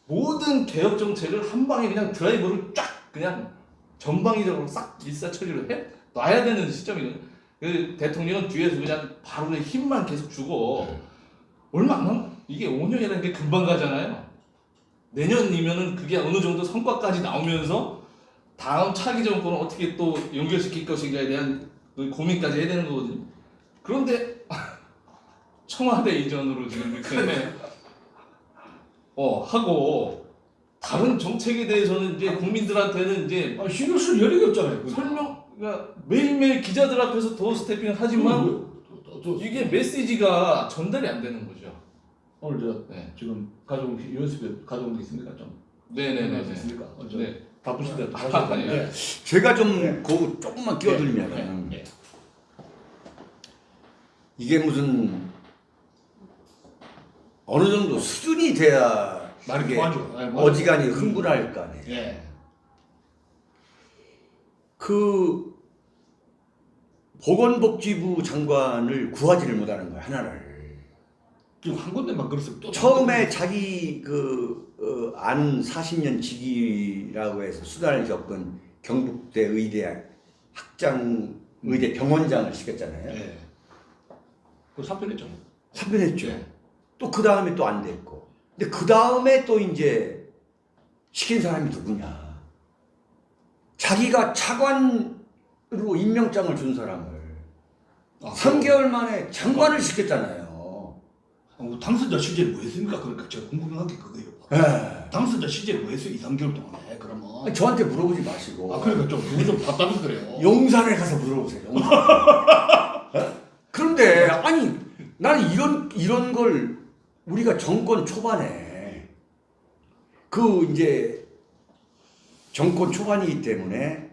모든 개혁 정책을 한 방에 그냥 드라이버를 쫙 그냥 전방위적으로 싹 일사처리를 해 놔야 되는 시점이거든요. 그 대통령은 뒤에서 그냥 바로 힘만 계속 주고 얼마 안 남. 이게 5년이라는 게 금방 가잖아요. 내년이면은 그게 어느 정도 성과까지 나오면서 다음 차기 정권을 어떻게 또 연결시킬 것인가에 대한 그 고민까지 해야 되는 거거든요. 그런데 청와대 이전으로 지금 이렇게 어 하고 다른 정책에 대해서는 이제 국민들한테는 이제 아, 신경 쓸 여력이 없잖아요. 설명 그러니까 매일매일 기자들 앞에서 더 스태핑을 하지만 또- 또- 또- 이게 메시지가 전달이 안 되는 거죠. 오늘 저 네. 지금 USB 가져온 게 있습니까 좀? 네네네. 있습니까? 어, 저 네. 바쁘신데 다 아, 하셨는데. 제가 좀 네. 그 조금만 끼어들면 네. 이게 무슨 어느 정도 수준이 돼야 말이. 네. 어지간히 흥분할 거 아니에요. 예. 그 보건복지부 장관을 구하지를 못하는 거야 하나를. 지금 한 군데만 그랬으면 또 처음에 자기 그 어, 안 40년 직위라고 해서 수단을 겪은 경북대 의대 학장 의대 병원장을 시켰잖아요. 예. 그 사표냈죠. 사표냈죠. 예. 또그 다음에 또 안 됐고. 근데 그 다음에 또 이제 시킨 사람이 누구냐. 자기가 차관으로 임명장을 준 사람을 아, 3개월 만에 장관을 시켰잖아요. 어, 당선자 시절이 뭐였습니까? 그러니까 제가 궁금한 게 그거예요. 에. 당선자 시절이 뭐였어요? 2, 3개월 동안에 그러면. 아니, 저한테 물어보지 마시고 아 그러니까 좀 그거 좀 답답해서 그래요. 용산에 가서 물어보세요. 용산. 어? 그런데 아니 나는 이런 이런 걸 우리가 정권 초반에 그 이제 정권 초반이기 때문에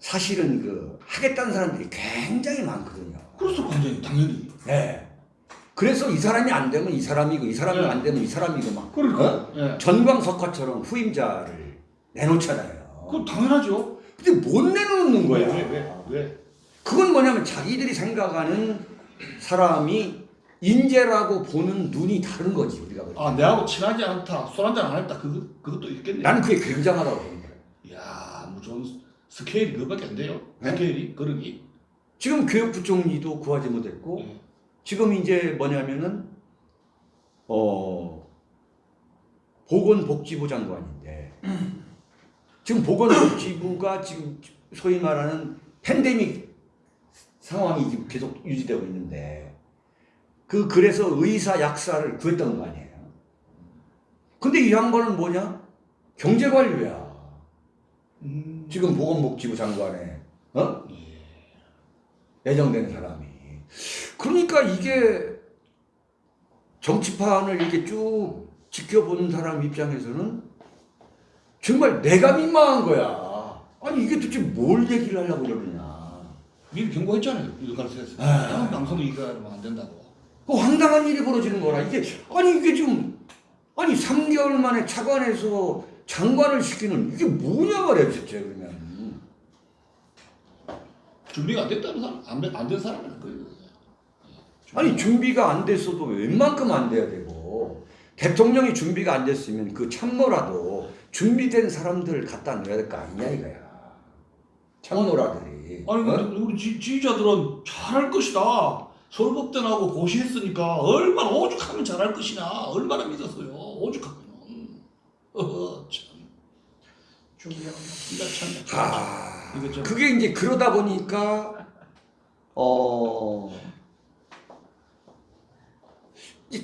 사실은 그 하겠다는 사람들이 굉장히 많거든요. 그렇소 완전히 당연히. 네. 그래서 이 사람이 안 되면 이 사람이고 이 사람이 네. 안 되면 이 사람이고 막 그러니까. 어? 예. 전광석화처럼 후임자를 내놓잖아요. 그 당연하죠. 근데 못 내놓는 거야. 왜, 왜, 왜? 그건 뭐냐면 자기들이 생각하는 사람이 인재라고 보는 눈이 다른 거지 우리가 볼 때. 아 내하고 친하지 않다, 술 한잔 안 했다. 그거 그것도 있겠네. 나는 그게 굉장하다고 보는 거야. 이야, 무슨 스케일이 그거밖에 안 돼요. 네? 스케일이 그러기. 지금 교육부 총리도 구하지 못했고 지금 이제 뭐냐면은 어 보건복지부 장관인데 지금 보건복지부가 지금 소위 말하는 팬데믹 상황이 지금 계속 유지되고 있는데 그 그래서 의사 약사를 구했던 거 아니에요. 근데 이 양반은 뭐냐? 경제관료야. 음. 지금 보건복지부 장관에 어? 예정된 사람이. 그러니까 이게 정치판을 이렇게 쭉 지켜보는 사람 입장에서는 정말 내가 민망한 거야. 아니 이게 도대체 뭘 얘기를 하려고 그러느냐. 미리 경고했잖아요. 일가에서 아. 방송 이거하면 안 된다고. 그 황당한 일이 벌어지는 거라. 이게 아니 이게 지금 아니 3개월 만에 차관에서 장관을 시키는 이게 뭐냐 말이야 진짜 그러면. 준비가 안 됐다는 사람, 안된 사람은 그 아니 준비가 안 됐어도 웬만큼 안 돼야 되고 대통령이 준비가 안 됐으면 그 참모라도 준비된 사람들을 갖다 넣어야 될 거 아니냐 이거야 참모라들이 아니 어? 근데 우리 지, 지지자들은 잘할 것이다. 나오고 고시했으니까 얼마나 오죽하면 잘할 것이냐. 얼마나 믿었어요. 오죽하면. 어허 참. 이거 참. 아, 이거 좀- 그게 이제 그러다 보니까 어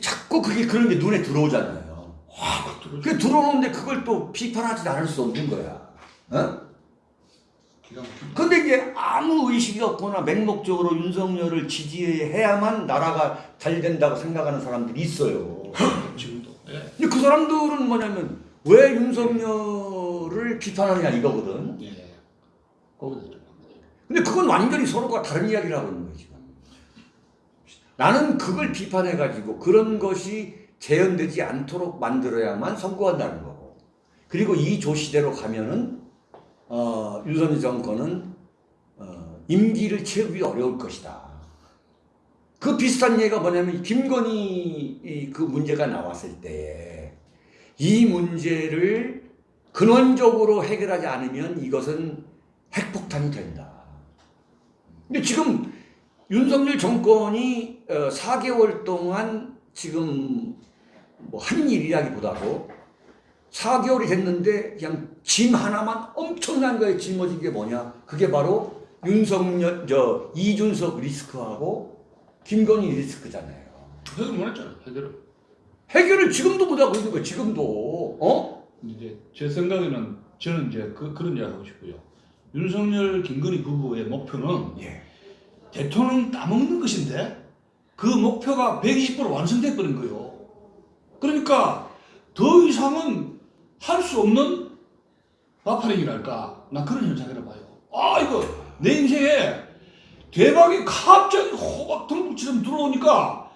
자꾸 그게 그런 게 눈에 들어오잖아요. 확 들어오죠. 그 들어오는데 그걸 또 비판하지 않을 수 없는 거야. 어? 근데 이제 아무 의식이 없거나 맹목적으로 윤석열을 지지해야만 나라가 잘 된다고 생각하는 사람들이 있어요. 지금도. 예. 근데 그 사람들은 뭐냐면 왜 윤석열을 비판하냐 이거거든. 예. 좀. 근데 그건 완전히 서로가 다른 이야기를 하고 있는 지금. 나는 그걸 비판해가지고 그런 것이 재현되지 않도록 만들어야만 성공한다는 거고. 그리고 이 조시대로 가면은, 어, 윤석열 정권은, 어, 임기를 채우기 어려울 것이다. 그 비슷한 예가 뭐냐면, 김건희 이- 그 문제가 나왔을 때, 이 문제를 근원적으로 해결하지 않으면 이것은 핵폭탄이 된다. 근데 지금 윤석열 정권이 어, 4개월 동안 지금 뭐 한 일이라기보다도 4개월이 됐는데 그냥 짐 하나만 엄청난 거에 짊어진 게 뭐냐? 그게 바로 윤석열 저 이준석 리스크하고 김건희 리스크잖아요. 해결 못 했잖아요. 해결을. 해결을 지금도 못 하고 있는 거예요. 지금도 어? 이제 제 생각에는 저는 이제 그, 그런 이야기 하고 싶고요. 윤석열 김건희 부부의 목표는 예. 대통령 따먹는 것인데 그 목표가 120% 완성돼 버린 거예요. 그러니까 더 이상은 할 수 없는 마파링이랄까. 나 그런 현상이라 봐요. 아 이거 내 인생에 대박이 갑자기 호박 덤불처럼 들어오니까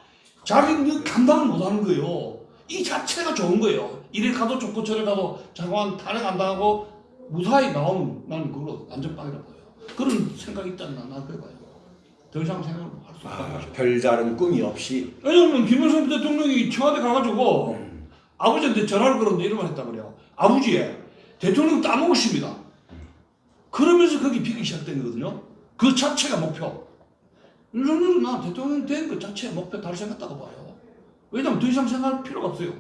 자기는 감당을 못하는 거예요. 이 자체가 좋은 거예요. 이래 가도 좋고 저래 가도 장관 탄핵 안 당하고 무사히 나오면 나는 그거 안전빵이라 봐요. 그런 생각이 있다는 나 그래 봐요. 더 이상 생각을 할수 없다는 아, 거죠. 별다른 꿈이 없이 왜냐면 김영삼 대통령이 청와대 가가지고 아버지한테 전화를 걸었는데 이런 말 했다 그래요. 아버지, 대통령 따먹으십니다. 그러면서 거기 비기 시작된 거거든요. 그 자체가 목표. 윤석열은 나 대통령 된 그 자체가 목표 생각다고 봐요. 왜냐면 더 이상 생각할 필요가 없어요.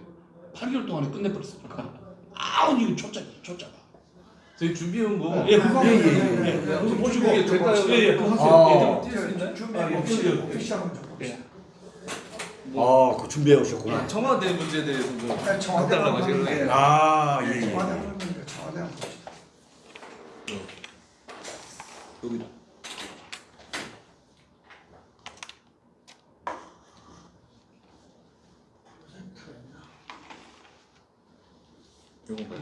8개월 동안에 끝내버렸으니까. 아우, 이거 초짜, 초짜가. 저희 준비해온 거. 예, 그거 예, 예, 예. 예, 보시고. 될까요? 예, 예, 그거 하세요. 아. 예, 뛸수 있나요? 준비하고 아, 오피셜 예. 한번 좀 봅시다. 아, 그 준비해 오셨구나. 청와대 문제에 대해서 좀 네, 청와대 하는데. 거예요. 아, 예, 예. 청와대 하는데 청와대 한번 봅시다. 여기 요건가요?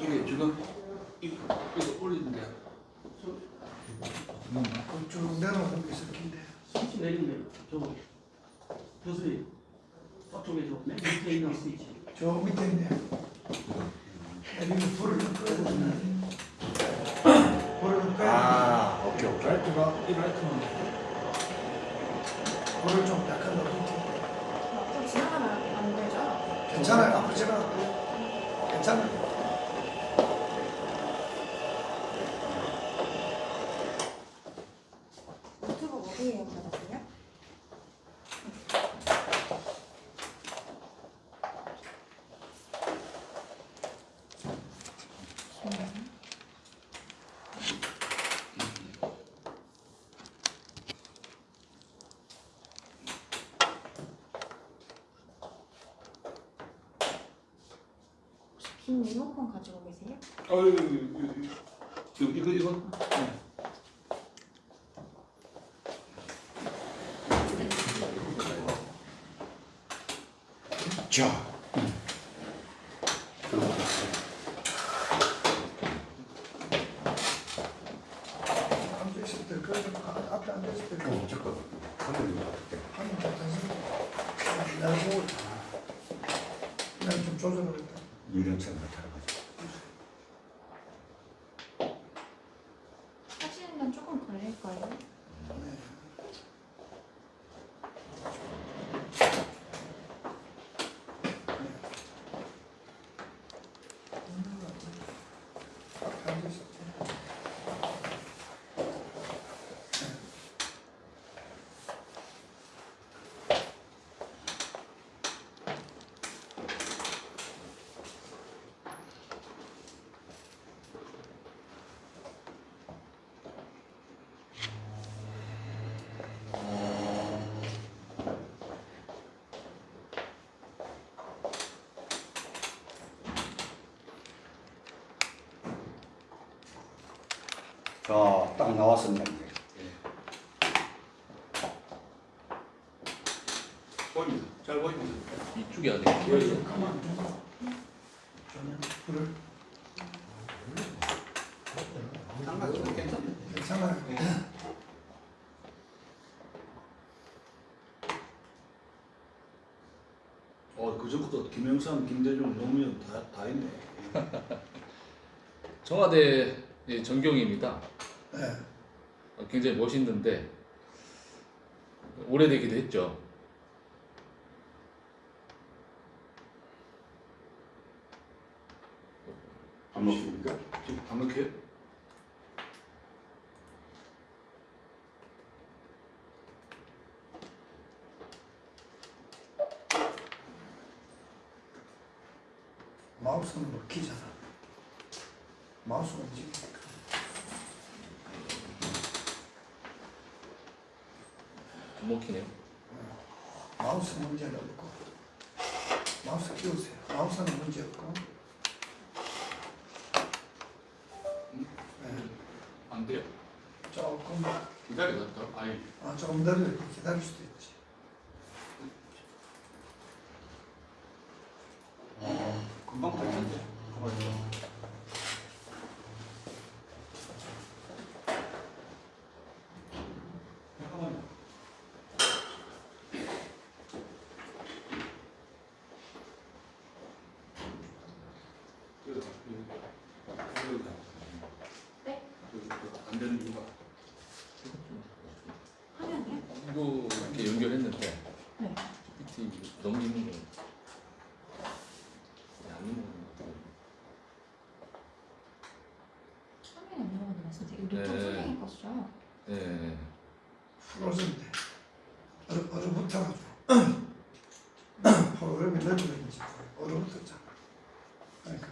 이게 지금 이거, 이거 올리는데 그럼 쭉 내려오는 게 있을 텐데. 스위치 내리면 저거 버스에 저쪽에 저 맨 밑에 있는 스위치 저 밑에 있네. 여기 불을 좀 꺼야 되나? 불을 좀 꺼야 아, 오케이, 오케이. 라이트가 이 라이트는 불을 좀 약간 높게. 좀 지나가면 안 되죠? 괜찮아요. 아프지가 괜찮아요. 유튜브 어디에 올라가세요? 빈 리모컨 가지고 계세요? 어유 이거 이거 이거 자. 앉아있을 때 그래서 아- 앞에 앉아있을 때 어, 잠깐. 한번 하는 거 같아서 내가 보고 그 냥좀 조정을 했다. 유령선 같아가지고. 하시는 건 조금 걸릴 거예요. 앞에 앉아있을 때 자, 딱 나왔습니다. 보입니다. 잘 보입니다. 이쪽이 아니고 가만 불을 상관없어 괜찮아요. 괜찮아요 어 그전부터 김영삼, 김대중, 노무현 다 다 있네. 청와대 예, 전경입니다. 굉장히 멋있는데 오래되기도 했죠. 안 먹습니까? 지금 안 먹혀요? 마우스는 뭐 키잖아 마우스가 움직여 안 먹히네요. 마우스 문제는 없고 마우스 키우세요 마우스는 문제 없고 네. 안 돼요. 조금 기다려 더. 아니 아, 조금 더 이렇게 기다릴 수도 있지 금방 될 텐데. 잠깐만요. 네? 안 되는 이유가 화면이요? 이거 이렇게 연결했는데 네. PPT 넘기는 거. 안 넘어가는 안? 이거. 노트북 선생님 거죠? 예. 풀어진대 얼, 얼어붙어가지고 프로그램이 넓어졌는지 얼어붙었잖아 그러니까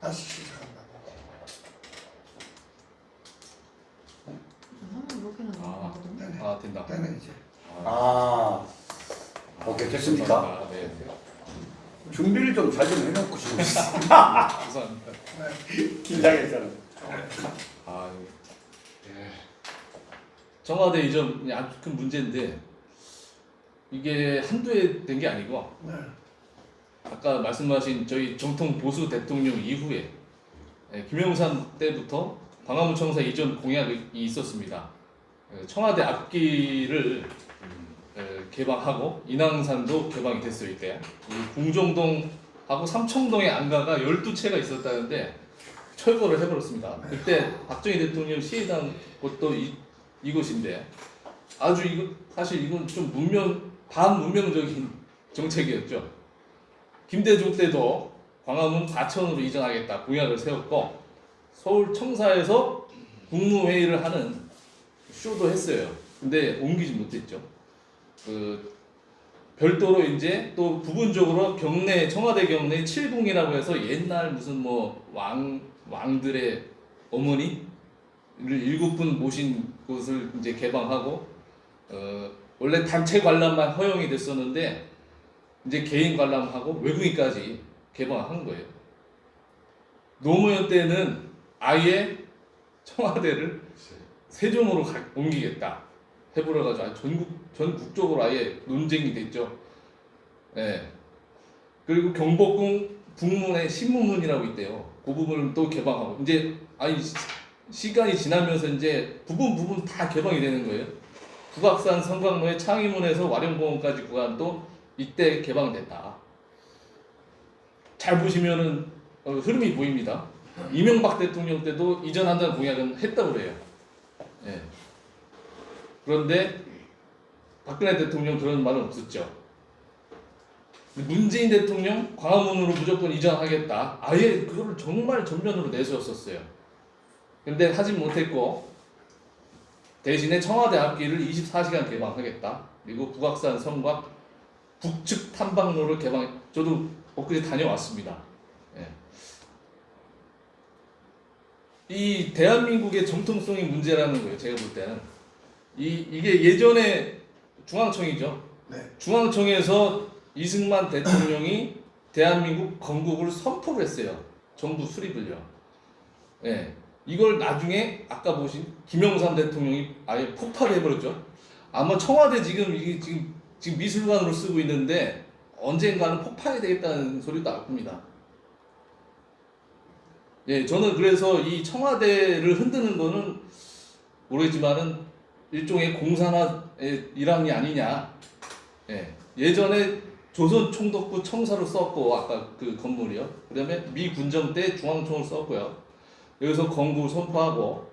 다시 시작한다고 저 화면 이렇게는 아. 나오거든요. 되네 아 된다. 되네 이제 아, 오케이, 됐습니까? 감사합니다. 네. 준비를 좀 잘 좀 해놓고 싶어. 감사합니다. 네. 긴장했잖아. 아, 예. 청와대 이전 아주 큰 문제인데 이게 한두 해 된 게 아니고 네. 아까 말씀하신 저희 정통 보수 대통령 이후에 예, 김영삼 때부터 광화문 청사 이전 공약이 있었습니다. 예, 청와대 앞길을 예, 개방하고 인왕산도 개방이 됐어요 이때. 이 궁정동하고 삼청동의 안가가 12채가 있었다는데 철거를 해버렸습니다. 그때 박정희 대통령 시해당 곳도 이, 이곳인데 아주 이거 사실 이건 좀 문명 반문명적인 정책이었죠. 김대중 때도 광화문 과천으로 이전하겠다 공약을 세웠고 서울 청사에서 국무회의를 하는 쇼도 했어요. 근데 옮기지 못했죠. 그 별도로 이제 또 부분적으로 경내 청와대 경내 칠궁이라고 해서 옛날 무슨 뭐 왕 왕들의 어머니를 일곱 분 모신 곳을 이제 개방하고 어 원래 단체 관람만 허용이 됐었는데 이제 개인 관람하고 외국인까지 개방한 거예요. 노무현 때는 아예 청와대를 세종으로 가- 옮기겠다 해보려 가지고 아주 전국 전 국적으로 아예 논쟁이 됐죠. 예. 그리고 경복궁 북문에 신문문이라고 있대요. 그 부분을 또 개방하고 이제 아니 시- 시간이 지나면서 이제 부분 부분 다 개방이 되는 거예요. 북악산 성곽로의 창의문에서 와룡공원까지 구간도 이때 개방됐다. 잘 보시면은 어, 흐름이 보입니다. 이명박 대통령 때도 이전한다는 공약은 했다고 그래요. 예. 그런데 박근혜 대통령 그런 말은 없었죠. 문재인 대통령 광화문으로 무조건 이전하겠다. 아예 그거를 정말 전면으로 내세웠었어요. 근데 하진 못했고 대신에 청와대 앞길을 24시간 개방하겠다. 그리고 북악산 성곽 북측 탐방로를 개방. 저도 엊그제 다녀왔습니다. 예. 이 대한민국의 정통성이 문제라는 거예요. 제가 볼 때는 이 이게 예전에 중앙청이죠. 네. 중앙청에서 이승만 대통령이 대한민국 건국을 선포를 했어요. 정부 수립을요. 예. 이걸 나중에 아까 보신 김영삼 대통령이 아예 폭발해 버렸죠. 아마 청와대 지금 이게 지금 지금 미술관으로 쓰고 있는데 언젠가는 폭파해야 되겠다는 소리도 나올 겁니다. 예, 저는 그래서 이 청와대를 흔드는 거는 모르겠지만은 일종의 공산화의 일환이 아니냐. 예, 예전에 조선 총독부 청사로 썼고 아까 그 건물이요. 그 다음에 미 군정 때 중앙청을 썼고요. 여기서 건국 선포하고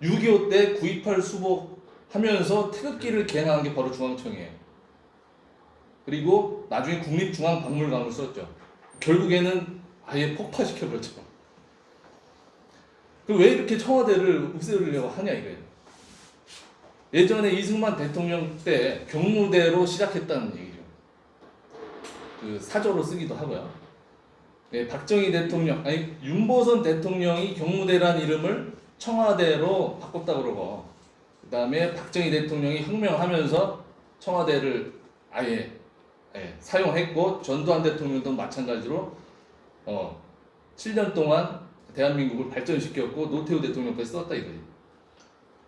6.25 때 9.28 수복하면서 태극기를 개항한 게 바로 중앙청이에요. 그리고 나중에 국립중앙박물관을 썼죠. 결국에는 아예 폭파시켜버렸죠. 그왜 이렇게 청와대를 없애려고 하냐 이거예요. 예전에 이승만 대통령 때 경무대로 시작했다는 얘기죠. 그 사조로 쓰기도 하고요. 예, 박정희 대통령, 아니 윤보선 대통령이 경무대란 이름을 청와대로 바꿨다 그러고, 그 다음에 박정희 대통령이 혁명하면서 청와대를 아예 예, 사용했고 전두환 대통령도 마찬가지로 어, 7년 동안 대한민국을 발전시켰고 노태우 대통령까지 썼다 이거예요.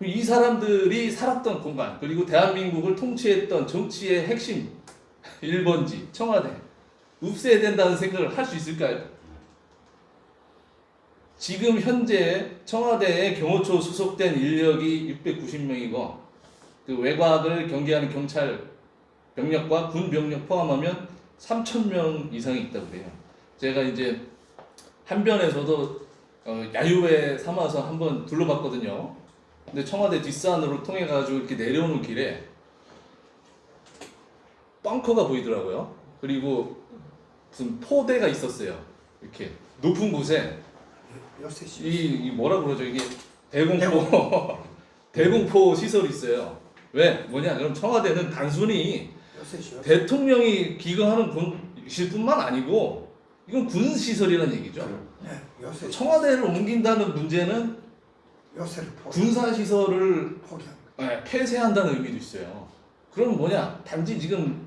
이 사람들이 살았던 공간 그리고 대한민국을 통치했던 정치의 핵심 1번지 청와대 없애야 된다는 생각을 할 수 있을까요? 지금 현재 청와대에 경호처 소속된 인력이 690명이고 그 외곽을 경계하는 경찰 병력과 군 병력 포함하면 3천 명 이상이 있다고 그래요. 제가 이제 한변에서도 어, 야유회 삼아서 한번 둘러봤거든요. 근데 청와대 뒷산으로 통해 가지고 이렇게 내려오는 길에 벙커가 보이더라고요. 그리고 무슨 포대가 있었어요. 이렇게 높은 곳에. 이, 이 뭐라 그러죠 이게 대공포 대공포 시설이 있어요. 왜 뭐냐 그럼 청와대는 단순히. 대통령이 기거하는 군실 뿐만 아니고 이건 군 시설이라는 얘기죠. 네. 청와대를 옮긴다는 문제는 포. 군사 시설을 포기합니다. 예, 폐쇄한다는 의미도 있어요. 그럼 뭐냐 단지 지금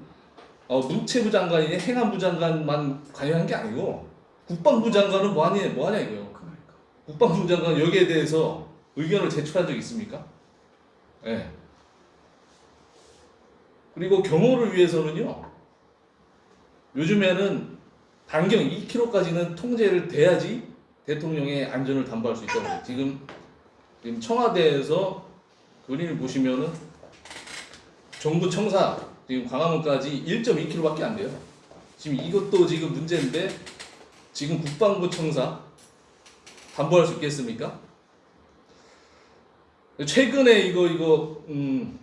어, 문체부 장관이 행안부 장관만 관여한 게 아니고 국방부 장관은 뭐하냐 뭐하냐 이거요. 그러니까. 국방부 장관 여기에 대해서 의견을 제출한 적 있습니까? 예. 그리고 경호를 위해서는요. 요즘에는 반경 2km까지는 통제를 돼야지 대통령의 안전을 담보할 수 있다고. 지금 지금 청와대에서 그림을 보시면은 정부 청사 지금 광화문까지 1.2km밖에 안 돼요. 지금 이것도 지금 문제인데 지금 국방부 청사 담보할 수 있겠습니까? 최근에 이거 이거 음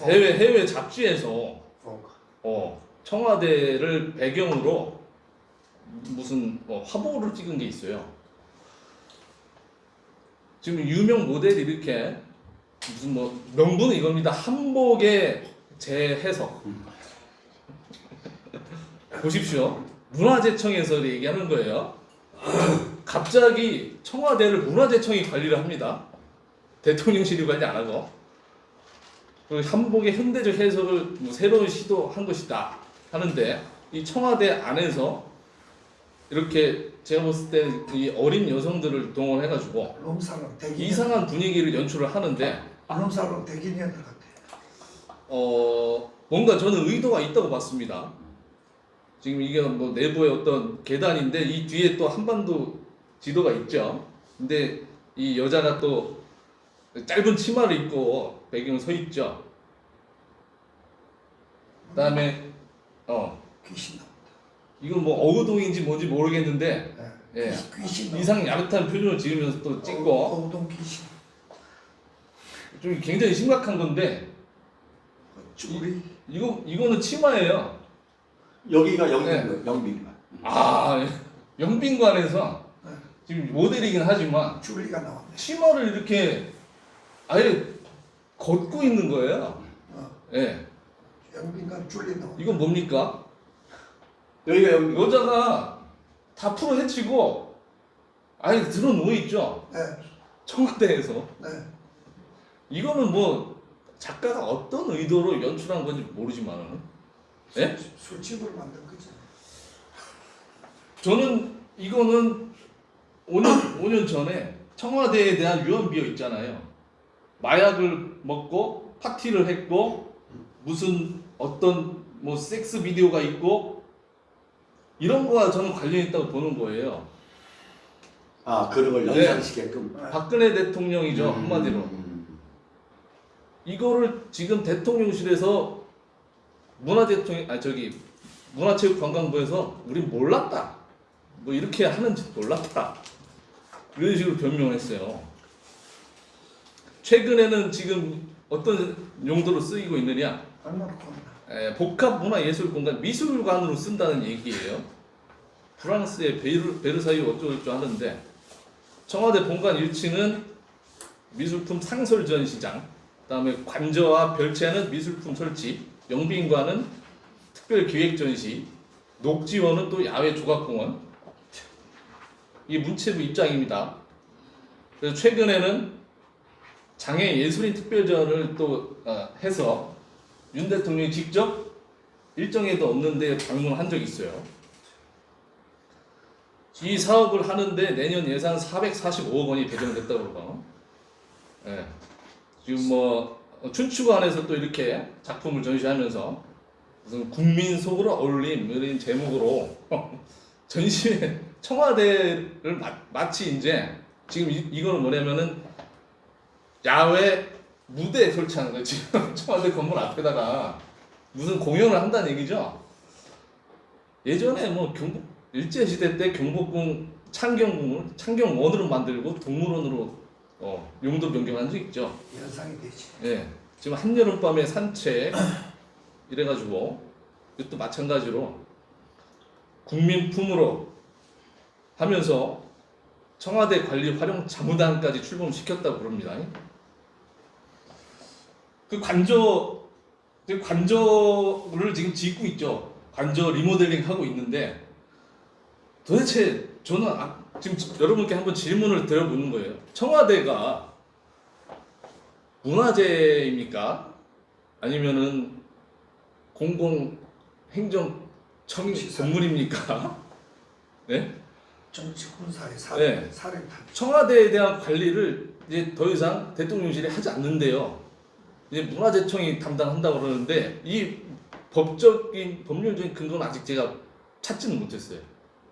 해외 해외 잡지에서. 어 청와대를 배경으로 무슨 어, 화보를 찍은 게 있어요. 지금 유명 모델이 이렇게 무슨 뭐 명분은 이겁니다. 한복의 재해석. 보십시오. 문화재청에서 얘기하는 거예요. 갑자기 청와대를 문화재청이 관리를 합니다. 대통령실이 관리 안 하고. 그 한복의 현대적 해석을 뭐 새로운 시도한 것이다 하는데 이 청와대 안에서 이렇게 제가 봤을 때이 어린 여성들을 동원 해가지고 롬사롱 대기년. 이상한 분위기를 연출을 하는데 롬사롱 대기년들 같아. 어 뭔가 저는 의도가 있다고 봤습니다. 지금 이게 뭐 내부의 어떤 계단인데 이 뒤에 또 한반도 지도가 있죠. 근데 이 여자가 또 짧은 치마를 입고 배경에 서 있죠. 그다음에 어 귀신. 이건 뭐 어구동인지 뭔지 모르겠는데 예. 예. 귀- 귀신. 이상 야릇한 표정을 지으면서 또 찍고 어우동 귀신. 좀 굉장히 심각한 건데 쭈리. 이 거 이거는 치마예요. 여기가 영빈 네. 영빈관. 아 영빈관에서 네. 지금 모델이긴 하지만 쭈리가 나왔네. 치마를 이렇게 아예 걷고 있는 거예요. 어. 예. 영빈관 쭈리 나왔네. 이건 뭡니까? 여기가. 여자가 다 풀어 헤치고 아예 들어 누워 있죠. 네. 청와대에서 네. 이거는 뭐 작가가 어떤 의도로 연출한 건지 모르지만은 예? 술집을 만든 거지. 저는 이거는 5년 5년 전에 청와대에 대한 유언비어 있잖아요. 마약을 먹고 파티를 했고 무슨 어떤 뭐 섹스 비디오가 있고 이런 거와 저는 관련 있다고 보는 거예요. 아 그런 걸 네. 연상시게끔. 박근혜 대통령이죠 한마디로. 음. 이거를 지금 대통령실에서 문화대통령 아 저기 문화체육관광부에서 우린 몰랐다 뭐 이렇게 하는지 몰랐다 이런 식으로 변명을 했어요. 최근에는 지금 어떤 용도로 쓰이고 있느냐 복합 문화예술 공간 미술관으로 쓴다는 얘기예요. 프랑스의 베르, 베르사유 어쩌고저쩌고 하는데 청와대 본관 1층은 미술품 상설 전시장, 그 다음에 관저와 별채는 미술품 설치, 영빈관은 특별 기획 전시, 녹지원은 또 야외 조각공원. 이게 문체부 입장입니다. 그래서 최근에는 장애 예술인 특별전을 또 어, 해서 윤 대통령이 직접 일정에도 없는데 방문한 적이 있어요. 이 사업을 하는데 내년 예산 445억 원이 배정됐다고 그러고, 예. 지금 뭐 춘추관에서 또 이렇게 작품을 전시하면서 무슨 국민 속으로 어울림 이런 제목으로 전시회 청와대를 마, 마치 이제 지금 이, 이거는 뭐냐면은 야외 무대 설치하는 거예요. 지금 청와대 건물 앞에다가 무슨 공연을 한다는 얘기죠. 예전에 뭐 경복 일제 시대 때 경복궁 창경궁을 창경원으로 만들고 동물원으로 어, 용도 변경한 적 있죠. 연상이 되지. 예. 지금 한여름 밤에 산책 이래가지고 이것도 마찬가지로 국민품으로 하면서 청와대 관리 활용 자무단까지 출범시켰다고 그럽니다. 그 관저 그 관저를 지금 짓고 있죠. 관저 리모델링 하고 있는데 도대체 저는 아- 지금 여러분께 한번 질문을 드려보는 거예요. 청와대가 문화재입니까? 아니면은 공공 행정 청. 건물입니까? 네? 정치 군사의 네. 탐. 청와대에 대한 관리를 이제 더 이상 대통령실이 하지 않는데요. 이제 문화재청이 담당한다고 그러는데 이 법적인 법률적인 근거는 아직 제가 찾지는 못했어요.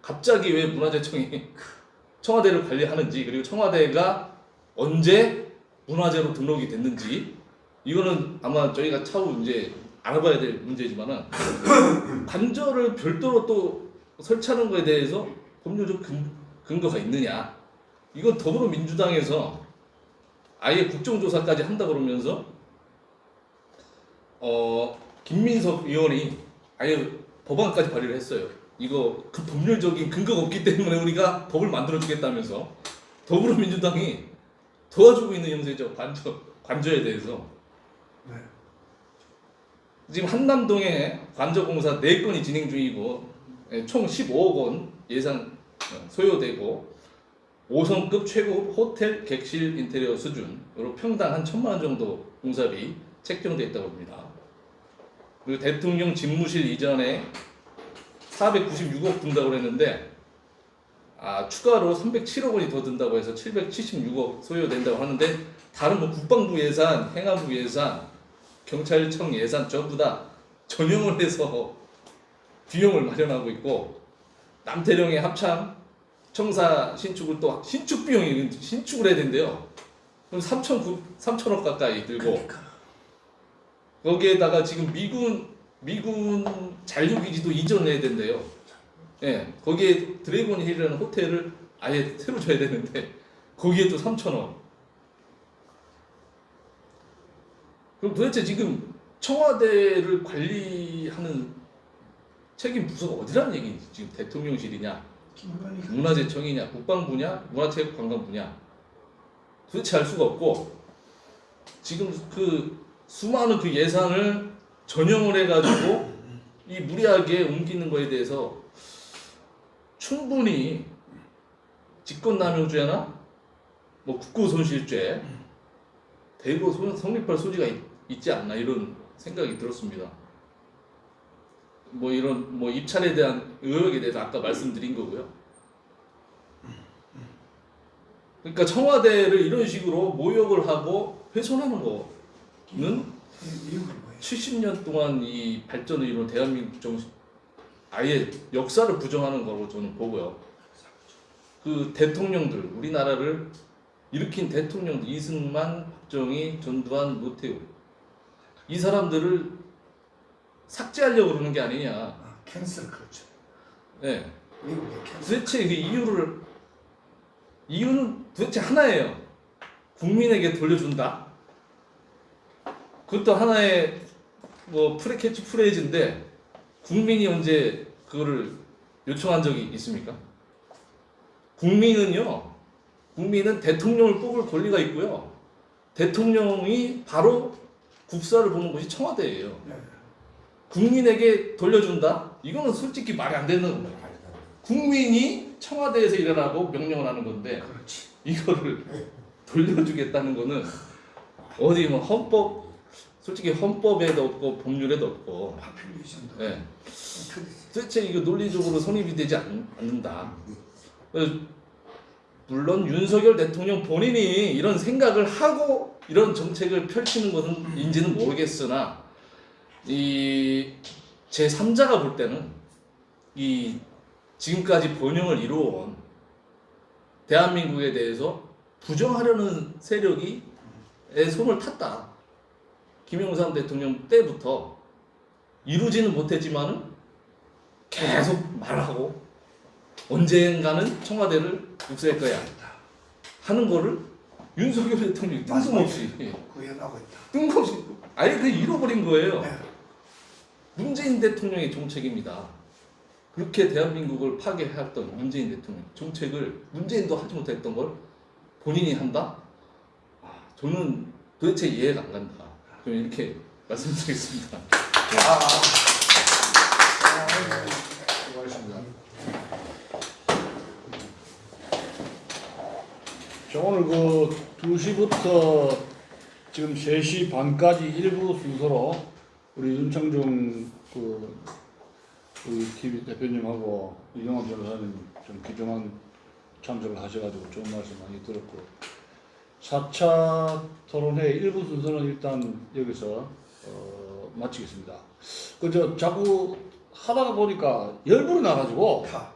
갑자기 왜 문화재청이 청와대를 관리하는지 그리고 청와대가 언제 문화재로 등록이 됐는지 이거는 아마 저희가 차후 이제 알아봐야 될 문제지만은 관절을 별도로 또 설치하는 거에 대해서 법률적 근, 근거가 있느냐 이건 더불어민주당에서 아예 국정조사까지 한다 그러면서 어 김민석 의원이 아예 법안까지 발의를 했어요. 이거 그 법률적인 근거가 없기 때문에 우리가 법을 만들어 주겠다면서 더불어민주당이 도와주고 있는 형세죠 관저 관저에 대해서 네. 지금 한남동에 관저공사 4건이 진행 중이고 예, 총 15억 원 예산 어, 소요되고 5성급 최고 호텔 객실 인테리어 수준으로 평당 한 천만 원 정도 공사비 책정돼 있다고 합니다. 그리고 대통령 집무실 이전에 496억 든다고 그랬는데 아, 추가로 307억 원이 더 든다고 해서 776억 소요된다고 하는데 다른 뭐 국방부 예산, 행안부 예산, 경찰청 예산 전부 다 전용을 해서 비용을 마련하고 있고 남태령의 합참 청사 신축을 또 신축 비용이 신축을 해야 된대요. 그럼 3천 3천억 가까이 들고 거기에다가 지금 미군 미군 잔류기지도 이전해야 된대요. 예, 거기에 드래곤 힐이라는 호텔을 아예 새로 줘야 되는데 거기에 또 3천억. 그럼 도대체 지금 청와대를 관리하는 책임 부서가 어디라는 얘기인지 지금 대통령실이냐, 문화재청이냐, 국방부냐, 문화체육관광부냐 도대체 알 수가 없고 지금 그 수많은 그 예산을 전용을 해가지고 이 무리하게 옮기는 거에 대해서 충분히 직권남용죄나 뭐 국고손실죄 대거 소- 성립할 소지가 있, 있지 않나 이런 생각이 들었습니다. 뭐 이런 뭐 입찰에 대한 의혹에 대해서 아까 말씀드린 거고요. 그러니까 청와대를 이런 식으로 모욕을 하고 훼손하는 거 는 이유가 뭐예요? 70년 동안 이 발전을 이룬 대한민국 정신 아예 역사를 부정하는 거로 저는 보고요. 그 대통령들 우리나라를 일으킨 대통령들 이승만, 박정희, 전두환, 노태우 이 사람들을 삭제하려고 그러는 게 아니냐. 아, 캔슬 그렇죠. 캔슬. 도대체 그 이유를 이유는 도대체 하나예요. 국민에게 돌려준다. 그것도 하나의 뭐 프레 캐치 프레이즈인데 국민이 언제 그거를 요청한 적이 있습니까? 국민은요. 국민은 대통령을 뽑을 권리가 있고요. 대통령이 바로 국사를 보는 곳이 청와대예요. 네. 국민에게 돌려준다? 이거는 솔직히 말이 안 되는 거예요. 국민이 청와대에서 일하라고 명령을 하는 건데 그렇지. 이거를 돌려주겠다는 거는 어디 뭐 헌법 솔직히 헌법에도 없고 법률에도 없고 파퓰리즘도. 예. 틀리지. 도대체 이거 논리적으로 성립이 되지 않. 그래서 물론 윤석열 대통령 본인이 이런 생각을 하고 이런 정책을 펼치는 것은 인지는 모르겠으나 이 제 3자가 볼 때는 이 지금까지 번영을 이루어온 대한민국에 대해서 부정하려는 세력이 에 손을 탔다. 김영삼 대통령 때부터 이루지는 못했지만은 계속 말하고 언젠가는 청와대를 육수할 거야 하는 거를 윤석열 대통령이 뜬금없이 예, 구현하고 있다. 뜬금없이 아예 그 잃어버린 거예요. 네. 문재인 대통령의 정책입니다. 그렇게 대한민국을 파괴했던 문재인 대통령 정책을 문재인도 하지 못했던 걸 본인이 한다? 아, 저는 도대체 이해가 안 간다. 그럼 이렇게 말씀드리겠습니다. 아, 수고하셨습니다. 자, 오늘 그 2시부터 지금 3시 반까지 일부 순서로 우리 윤창중 그 우리 TV 대표님하고 이영환 변호사님 좀 귀중한 참석을 하셔가지고 좋은 말씀 많이 들었고 4차 토론회 일부 순서는 일단 여기서 어, 마치겠습니다. 그저 자꾸 하다가 보니까 열불이 나가지고 다.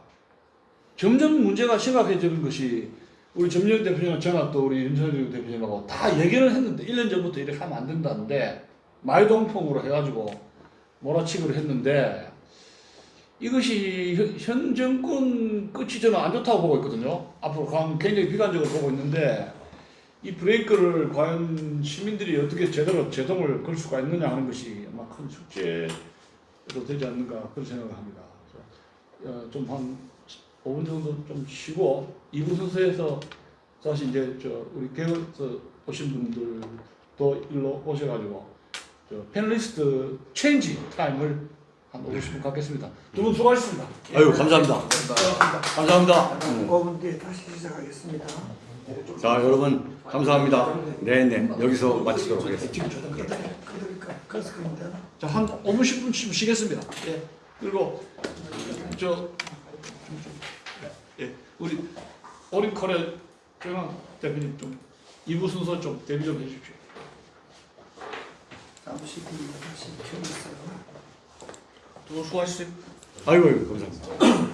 점점 문제가 심각해지는 것이 우리 점령 대표님과 저나 또 우리 윤석열 대표님하고 다 얘기를 했는데 1년 전부터 이렇게 하면 안 된다는데 말동풍으로 해가지고 몰아치기를 했는데 이것이 현, 현 정권 끝이 저는 안 좋다고 보고 있거든요. 앞으로 강 굉장히 비관적으로 보고 있는데 이 브레이크를 과연 시민들이 어떻게 제대로 제동을 걸 수가 있느냐 하는 것이 아마 큰 숙제로 되지 않는가 그런 생각을 합니다. 어, 좀한 5분 정도 좀 쉬고 2부 순서에서 사실 이제 저 우리 개업에서 오신 분들도 일로 오셔가지고 저 panelist change time을 한 50분 갖겠습니다. 두 분 수고하셨습니다. 아유 감사합니다. 감사합니다. 5분 뒤에 다시 시작하겠습니다. 자 여러분 감사합니다. 네네 여기서 마치도록 하겠습니다. 지금 저도 그래. 그래서 그런데 자, 한 5분 10분 쉬- 쉬겠습니다. 예. 그리고 저 예, 우리 오리컬의 정한 대표님 좀 2부 순서 좀 대비 좀 해주십시오. 역시 키우고 있어요. 또 수고하셨어요. 아이고, 아이고 감사합니다.